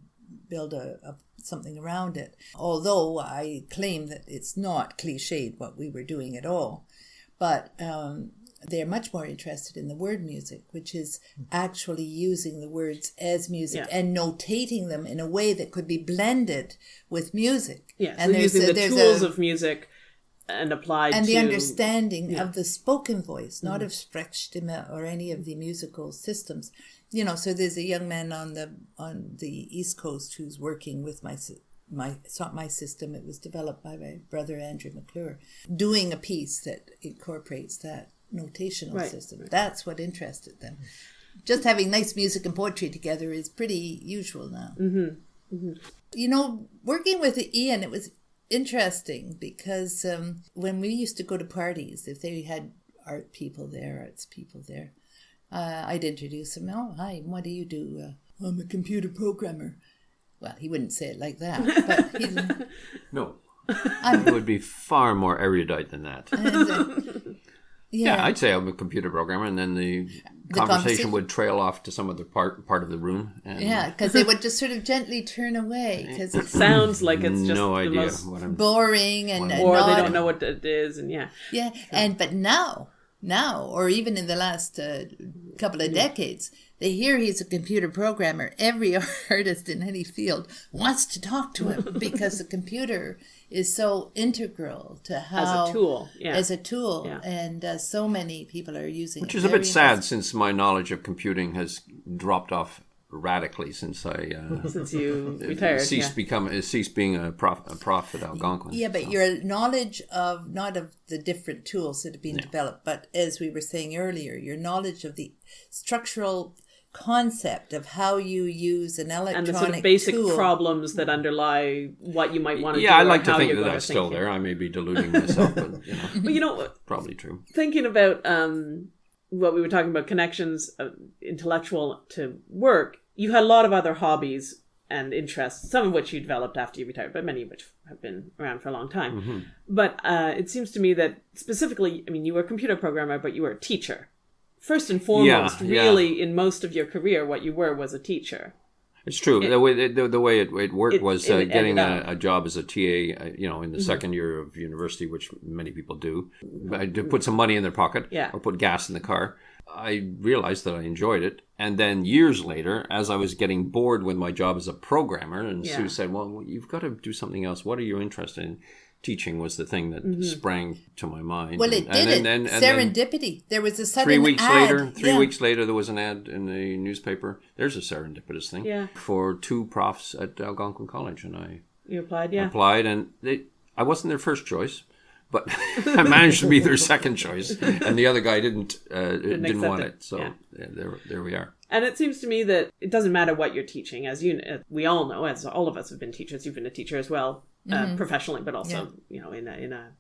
build a, a something around it. Although I claim that it's not cliched what we were doing at all, but um, they're much more interested in the word music, which is actually using the words as music Yeah. and notating them in a way that could be blended with music. Yeah, so and there's using the tools a- of music and applied and to the understanding yeah. of the spoken voice, not Mm-hmm. of Sprechstimme or any of the musical systems. You know, so there's a young man on the on the East Coast who's working with my my it's not my system. It was developed by my brother Andrew McClure, doing a piece that incorporates that notational Right, system. That's what interested them. Just having nice music and poetry together is pretty usual now. Mm-hmm. You know, working with Ian, it was interesting because um, when we used to go to parties, if they had art people there, arts people there, uh, I'd introduce them. Oh, hi, what do you do? Uh, I'm a computer programmer. Well, he wouldn't say it like that, but he'd, <laughs> No. it would be far more erudite than that. Yeah, Yeah, I'd say I'm a computer programmer, and then the, conversation conversation- would trail off to some other part part of the room. And yeah, because they would just sort of gently turn away because <laughs> it sounds like it's just no the idea most what I'm. boring and, and or they don't know what it is and yeah Yeah, and but now, now, or even in the last uh, couple of decades, they hear he's a computer programmer. Every <laughs> artist in any field wants to talk to him <laughs> because the computer is so integral to how as a tool yeah as a tool, Yeah. and uh, so many people are using Which it. is a bit sad since my knowledge of computing has dropped off radically since I uh, <laughs> since you <laughs> retired ceased yeah. become uh, ceased being a prof, a prof at Algonquin. Yeah, but So- your knowledge of not of the different tools that have been developed, but as we were saying earlier, your knowledge of the structural concept of how you use an electronic and the sort of basic tool. problems that underlie what you might want to do yeah, I like to think that going that's still there. I may be deluding myself, but you know, <laughs> but you know probably true. thinking about um, what we were talking about connections uh, intellectual to work you had a lot of other hobbies and interests some of which you developed after you retired but many of which have been around for a long time Mm-hmm. but uh, it seems to me that specifically i mean you were a computer programmer but you were a teacher first and foremost yeah. really in most of your career what you were was a teacher It's true. the way the, the way it, it worked It- was uh, getting. Mm-hmm. a, a job as a TA, uh, you know, in the second year of university, which many people do, to put some money in their pocket Yeah. or put gas in the car. I realized that I enjoyed it, and then years later, as I was getting bored with my job as a programmer, and Yeah. Sue said, "Well, you've got to do something else. What are you interested in?" Teaching was the thing that sprang to my mind. Well, it And- did and and then- Serendipity. there was a sudden three weeks ad. later three Yeah. weeks later there was an ad in the newspaper there's a serendipitous thing Yeah. for two profs at algonquin college and i you applied yeah applied and they i wasn't their first choice but <laughs> i managed to be their second choice and the other guy didn't uh, didn't, accept want it. it, so Yeah. yeah, there, there we are And it seems to me that it doesn't matter what you're teaching, as you we all know, as all of us have been teachers. You've been a teacher as well, uh, professionally, but also you know in a, in a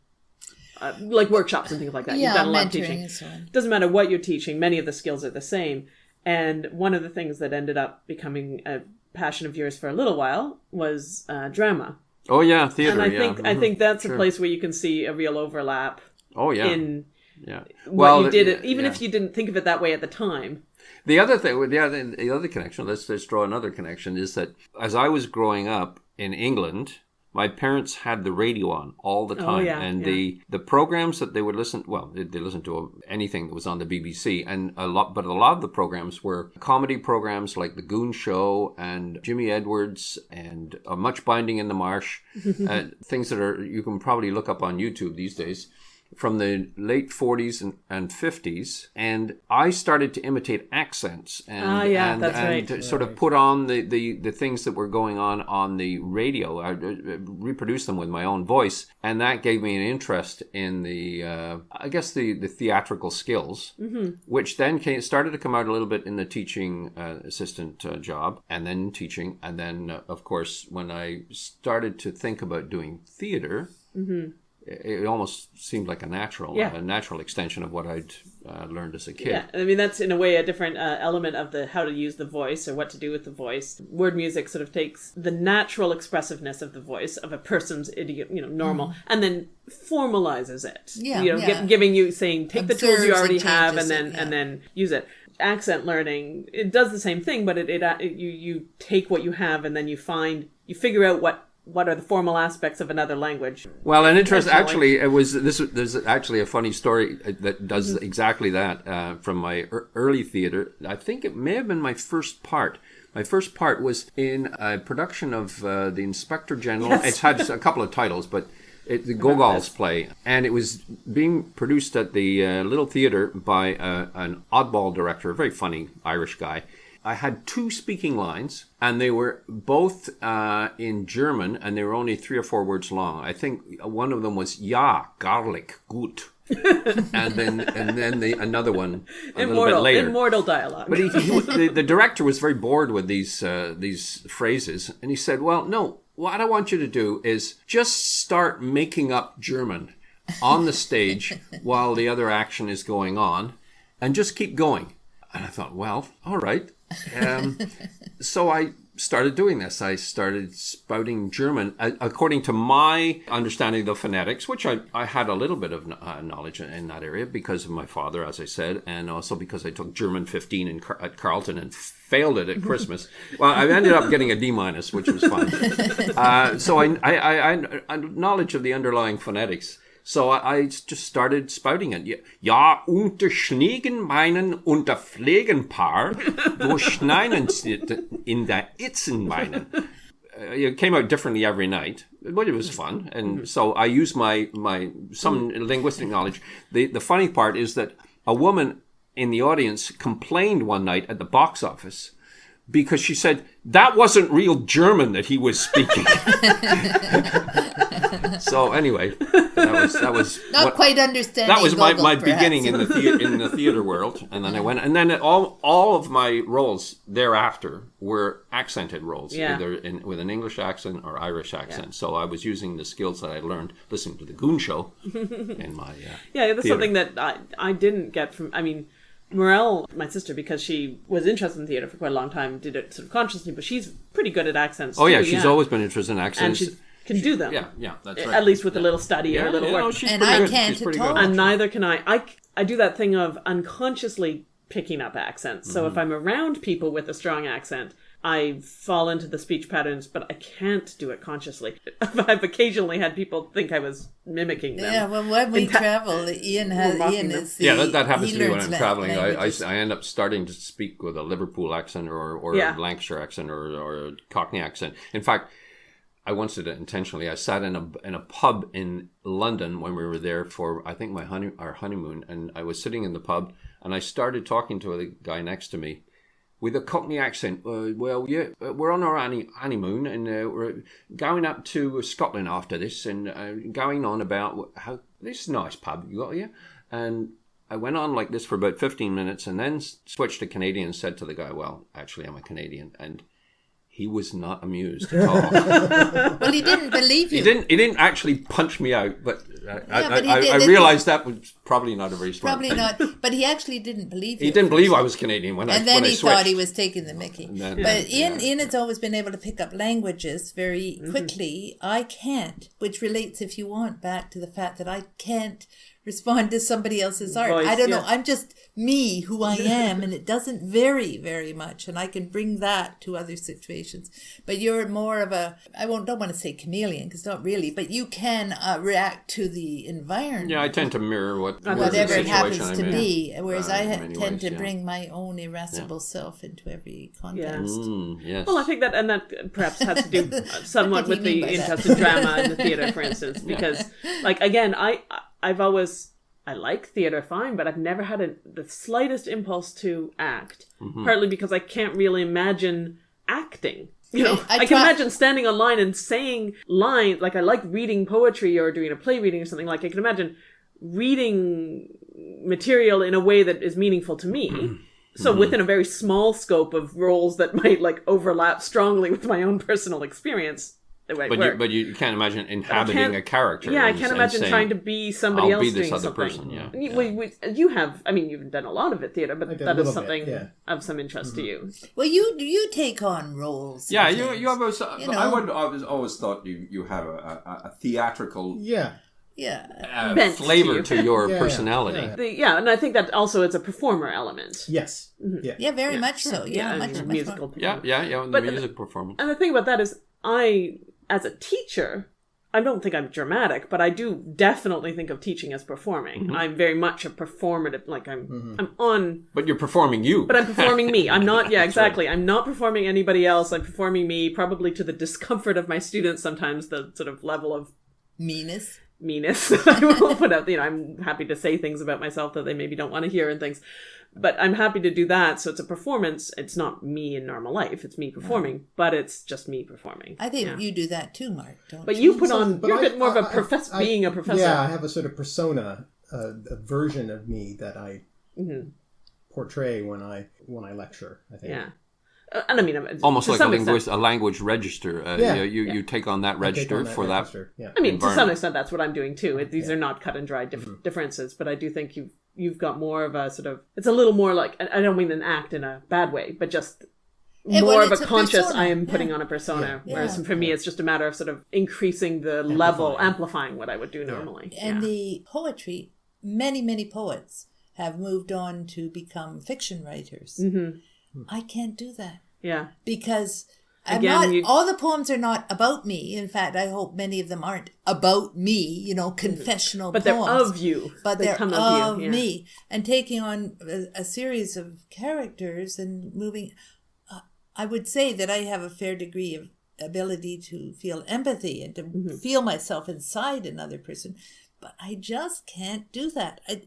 uh, like workshops and things like that. Yeah, You've done a lot of mentoring teaching. and. Doesn't matter what you're teaching; many of the skills are the same. And one of the things that ended up becoming a passion of yours for a little while was uh, drama. oh yeah theater And I yeah think I mhm, think that's sure. a place where you can see a real overlap oh yeah in yeah what you did, it, even yeah. if you didn't think of it that way at the time. The other thing, the other, the other connection, let's, let's draw another connection, is that as I was growing up in England, my parents had the radio on all the time, yeah, and yeah. the the programs that they would listen. Well, they, they listened to anything that was on the BBC, and a lot, but a lot of the programs were comedy programs like the Goon Show and Jimmy Edwards and uh, Much Binding in the Marsh, <laughs> uh, things that are you can probably look up on YouTube these days from the late 40s and, and 50s and i started to imitate accents and, Ah, yeah, and, and right. to sort of put on the, the, the things that were going on on the radio. I uh, reproduced them with my own voice and that gave me an interest in the uh, i guess the, the theatrical skills which then came, started to come out a little bit in the teaching uh, assistant uh, job and then teaching and then uh, of course when i started to think about doing theater it it almost seemed like a natural, Yeah. a natural extension of what I'd uh, learned as a kid. Yeah, I mean that's in a way a different uh, element of the how to use the voice or what to do with the voice. Word music sort of takes the natural expressiveness of the voice of a person's idiom, you know, normal, and then formalizes it. Yeah, you know, gi- yeah. giving you saying take the tools Observes you and already have and then it, yeah. and then use it. Accent learning it does the same thing, but it, it, uh, it you you take what you have and then you find you figure out what what are the formal aspects of another language. Well, an interest actually, it was this. There's actually a funny story uh, that does Mm-hmm. exactly that uh, from my ear- early theater. I think it may have been my first part. My first part was in a production of uh, the Inspector General. It's had a couple of titles, but it, the Gogol's play, and it was being produced at the uh, Little Theater by uh, an oddball director, a very funny Irish guy. I had two speaking lines, and they were both uh, in German, and they were only three or four words long. I think one of them was "Ja, garlic, gut," <laughs> and then and then the another one a little bit Immortal, later. immortal dialogue. But he, he, <laughs> the, the director was very bored with these uh, these phrases, and he said, "Well, no. What I want you to do is just start making up German on the stage while the other action is going on, and just keep going." And I thought, "Well, all right." Um, so I started doing this. I started spouting German uh, according to my understanding of the phonetics, which I, I had a little bit of uh, knowledge in, in that area because of my father, as I said, and also because I took German 15 in, Car- at Carleton and failed it at Christmas. <laughs> well, I ended up getting a D minus, which was fine. <laughs> Uh, so I, I, I, I, I knowledge of the underlying phonetics. So I, I just started spouting it. Ja- unter Schneegen meinen unter Pflegenpaar, wo <laughs> schneiden sie in der Itzen meinen. Uh, it came out differently every night, but it was fun. And so I used my, my some linguistic knowledge. The, the funny part is that a woman in the audience complained one night at the box office because she said that wasn't real German that he was speaking. <laughs> <laughs> so anyway, that was that was <laughs> Not what- quite understanding. that was my, Gogol, my perhaps. beginning in the theater <laughs> in the theater world, and then I went, and then all all of my roles thereafter were accented roles, Yeah. either in, with an English accent or Irish accent. So I was using the skills that I learned listening to the Goon Show <laughs> in my uh, Yeah, that's theater. something that I, I didn't get from. I mean, Morelle, my sister, because she was interested in theater for quite a long time, did it sort of consciously, but she's pretty good at accents. Oh yeah, too, she's always been interested in accents. and accents. she can do them. yeah, yeah, that's right. At least with a little study yeah, or a little yeah, work. no, she's And pretty I good. can't she's pretty at all. good. and neither can I. I I do that thing of unconsciously picking up accents. So Mm-hmm. if I'm around people with a strong accent, I fall into the speech patterns, but I can't do it consciously. <laughs> I've occasionally had people think I was mimicking them. Yeah, well, when we In ta- travel, Ian has Ian them. is the, Yeah, that, that happens to me when I'm traveling. I, I. I end up starting to speak with a Liverpool accent or, or Yeah. a Lancashire accent or, or a Cockney accent. In fact, I once did it intentionally. I sat in a in a pub in London when we were there for I think my honey our honeymoon, and I was sitting in the pub and I started talking to the guy next to me with a Cockney accent. Uh, well, yeah, uh, we're on our honey- honeymoon and uh, we're going up to Scotland after this, and uh, going on about how this nice pub you got here, and. I went on like this for about 15 minutes and then switched to Canadian and said to the guy, Well, actually, I'm a Canadian. And he was not amused at all. <laughs> well, he didn't believe you. He didn't. He didn't actually punch me out, but, uh, I, Yeah, I. I, I realized that was probably not a very smart Probably thing. not, but he actually didn't believe you. He didn't believe I was Canadian when I and then he thought he was taking the Mickey. then- but yeah, Ian, Ian has always been able to pick up languages very quickly. I can't, which relates, if you want, back to the fact that I can't respond to somebody else's art. Voice, I don't know. I'm just me, who I <laughs> am, and it doesn't vary very much. And I can bring that to other situations. But you're more of a, I won't don't want to say chameleon because not really, but you can uh, react to the environment. Yeah, I tend to mirror what whatever Whatever it happens I'm to in. be, whereas uh, I ha- tend ways, to yeah. bring my own irascible self into every context. Mm, yes. Well, I think that, and that perhaps has to do <laughs> uh, somewhat with the mean interest in drama in the theater, for instance, because, <laughs> like, again, I I've always I like theater fine, but I've never had a, the slightest impulse to act. Mm-hmm. Partly because I can't really imagine acting. You know, I I, can try- imagine standing online and saying lines. Like I like reading poetry or doing a play reading or something. Like I can imagine reading material in a way that is meaningful to me. <clears throat> So within a very small scope of roles that might like overlap strongly with my own personal experience, it might but work. you, but you can't imagine can't- inhabiting a character. yeah, I can't imagine saying, trying to be somebody "I'll else be this doing other something. person, yeah, You, yeah. we- we- you have, I mean, you've done a lot of it theater, but that is a that little is bit, something yeah. of some interest to you. Well, you you take on roles. Yeah, you you have always, You I know. would always always thought you you have a, a, a theatrical Yeah. yeah. uh, Bent to flavor you. to <laughs> your Yeah, yeah, personality. yeah. The, yeah, and I think that also it's a performer element. Yes. Mm-hmm. Yeah. Yeah, very much so. Yeah, and much, much musical. more. Yeah, yeah, yeah. The But- music performance. And the thing about that is, I, as a teacher, I don't think I'm dramatic, but I do definitely think of teaching as performing. Mm-hmm. I'm very much a performative. Like I'm, I'm on But you're performing you. But I'm performing me. I'm not, <laughs> yeah, exactly. I'm not performing anybody else. I'm performing me, probably to the discomfort of my students sometimes, the sort of level of Meanness. meanness <laughs> I will put up. You know, I'm happy to say things about myself that they maybe don't want to hear and things. But I'm happy to do that. So it's a performance. It's not me in normal life. It's me performing, but it's just me performing. I think Yeah. you do that too, Mark. Don't But you? you put on, But you're I- a bit more of a professor, being a professor. Yeah, I have a sort of persona, uh, a version of me that I Mm-hmm. portray when I when I lecture. I think. Yeah. Uh, And I mean, uh, Almost like a, some extent- linguist, a language register. Uh, Yeah, you, you, you take on that register on for that. Yeah. I mean, to some extent, that's what I'm doing too. It, these are not cut and dry dif- differences, but I do think you've you've got more of a sort of. It's a little more like I I don't mean an act in a bad way, but just Yeah, more well, of a a conscious. persona, I am putting yeah. on a persona, Yeah. whereas Yeah. for me, it's just a matter of sort of increasing the level, amplifying what I would do normally. And yeah. the poetry, many, many poets have moved on to become fiction writers. Mm-hmm. I can't do that yeah, because I'm Again, not. you- All the poems are not about me. In fact, I hope many of them aren't about me. You know, confessional Mm-hmm. but they're poems. of you. but they they're come of, of, you. yeah. me and taking on a, a series of characters and moving uh, i would say that i have a fair degree of ability to feel empathy and to Mm-hmm. feel myself inside another person but i just can't do that I,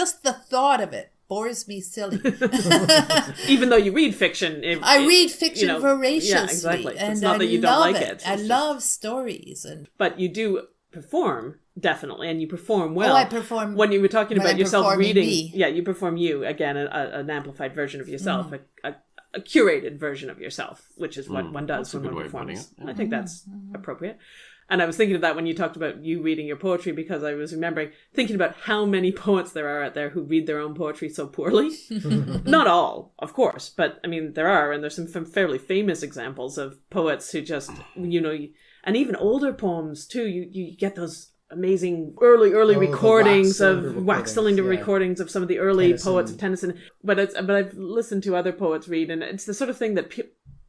just the thought of it bores me silly <laughs> <laughs> Even though you read fiction, it, i it- read fiction you know, voraciously Yeah, exactly. and it's not I that you love don't like it, it. i just- love stories and but you do perform definitely and you perform well Oh, I perform when you were talking when about I'm yourself reading me. yeah you perform you again a, a- an amplified version of yourself Mm. a, a, a curated version of yourself which is what Mm, one does that's when one way of putting performs yeah. i think that's appropriate and i was thinking of that when you talked about you reading your poetry because i was remembering thinking about how many poets there are out there who read their own poetry so poorly <laughs> not all, of course, but I mean there are, and there's some fairly famous examples of poets who just, you know, and even older poems too. You you get those amazing early early Oh, recordings wax of wax cylinder recordings, yeah. recordings of some of the early Tennyson. poets of Tennyson. But it's but I've listened to other poets read, and it's the sort of thing that pe-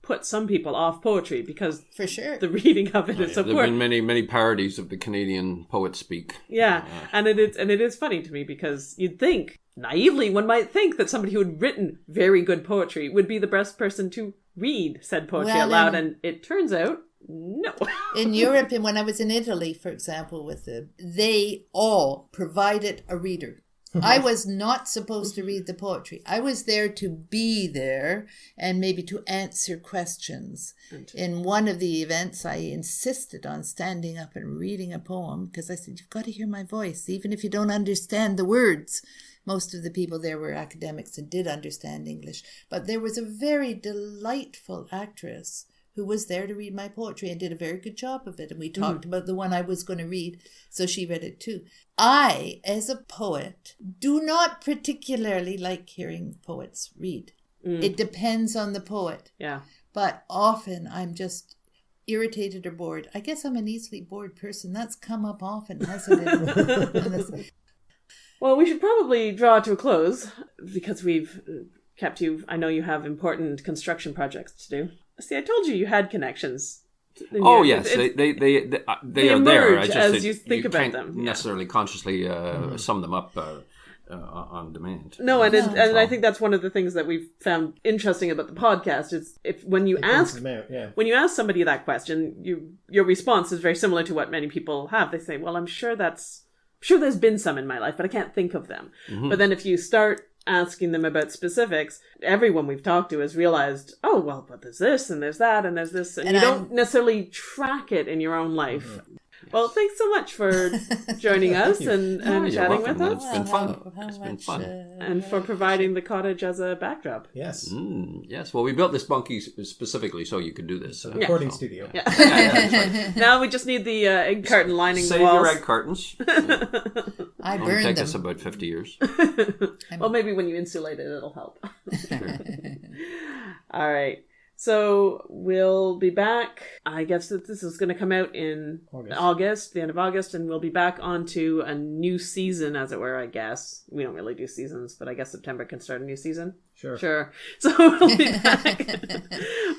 puts some people off poetry because for sure the reading of it oh, is so There poor. have been many, many parodies of the Canadian poet speak. Yeah, and it is and it is funny to me because you'd think naively one might think that somebody who had written very good poetry would be the best person to read said poetry Well, out loud, then- and it turns out no. in <laughs> Europe and when I was in Italy, for example, with the they all provided a reader. I uh-huh. was not supposed to read the poetry. I was there to be there and maybe to answer questions. In one of the events, I insisted on standing up and reading a poem because I said, You've got to hear my voice, even if you don't understand the words. Most of the people there were academics and did understand English. But there was a very delightful actress who was there to read my poetry and did a very good job of it. And we talked about the one I was going to read, so she read it too. I, as a poet, do not particularly like hearing poets read. It depends on the poet, yeah, but often I'm just irritated or bored. I guess I'm an easily bored person. That's come up often, hasn't it? <laughs> Well, we should probably draw to a close because we've uh, kept you. I know you have important construction projects to do. See, I told you you had connections. Oh you- yes, it's- they they they, they, uh, they They are there. emerge I just, as it- you think about can't them, yeah. necessarily consciously uh, sum them up uh, uh, on demand. No, and it, No. and I think that's one of the things that we've found interesting about the podcast is if when you ask out, yeah. when you ask somebody that question, you your response is very similar to what many people have. They say, "Well, I'm sure that's I'm sure there's been some in my life, but I can't think of them." Mm-hmm. But then if you start asking them about specifics, everyone we've talked to has realized, "Oh, well, but there's this and there's that and there's this," and, And you I'm- don't necessarily track it in your own life. Well, thanks so much for <laughs> joining us and, and you're chatting welcome. with It's us, been fun. How- how It's been fun. uh, and for providing the cottage as a backdrop. Yes. Mm, yes, well, we built this bunkie specifically so you could do this. uh, Recording so- studio. <laughs> Now we just need the uh, egg carton lining Save the walls. your egg cartons. <laughs> I It'll burned take them. us about fifty years. <laughs> Well, maybe when you insulate it, it'll help. <laughs> All right. So we'll be back. I guess that this is going to come out in August. August. the end of August, and we'll be back onto a new season, as it were. I guess we don't really do seasons, but I guess September can start a new season. Sure. Sure. <laughs> So we'll be back.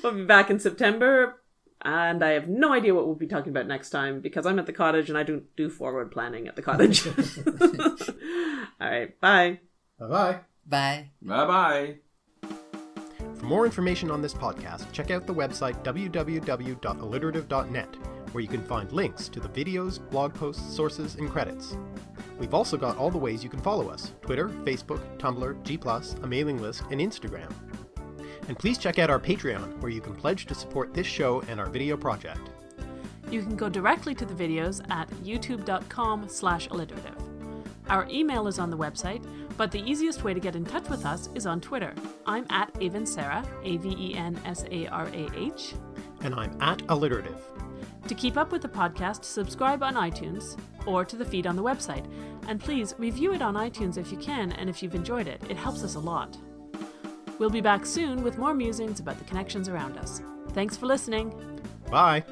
we'll be back in September, and I have no idea what we'll be talking about next time because I'm at the cottage and I don't do forward planning at the cottage. <laughs> All right. Bye. Bye bye. Bye. Bye bye. For more information on this podcast, check out the website www.alliterative.net, where you can find links to the videos, blog posts, sources, and credits. We've also got all the ways you can follow us Twitter, Facebook, Tumblr, G, a mailing list, and Instagram. And please check out our Patreon, where you can pledge to support this show and our video project. You can go directly to the videos at youtube.com slash alliterative. Our email is on the website, but the easiest way to get in touch with us is on Twitter. I'm at Aven Sarah, A V E N S A R A H. And I'm at Alliterative. To keep up with the podcast, subscribe on iTunes or to the feed on the website. And please review it on iTunes if you can and if you've enjoyed it. It helps us a lot. We'll be back soon with more musings about the connections around us. Thanks for listening. Bye!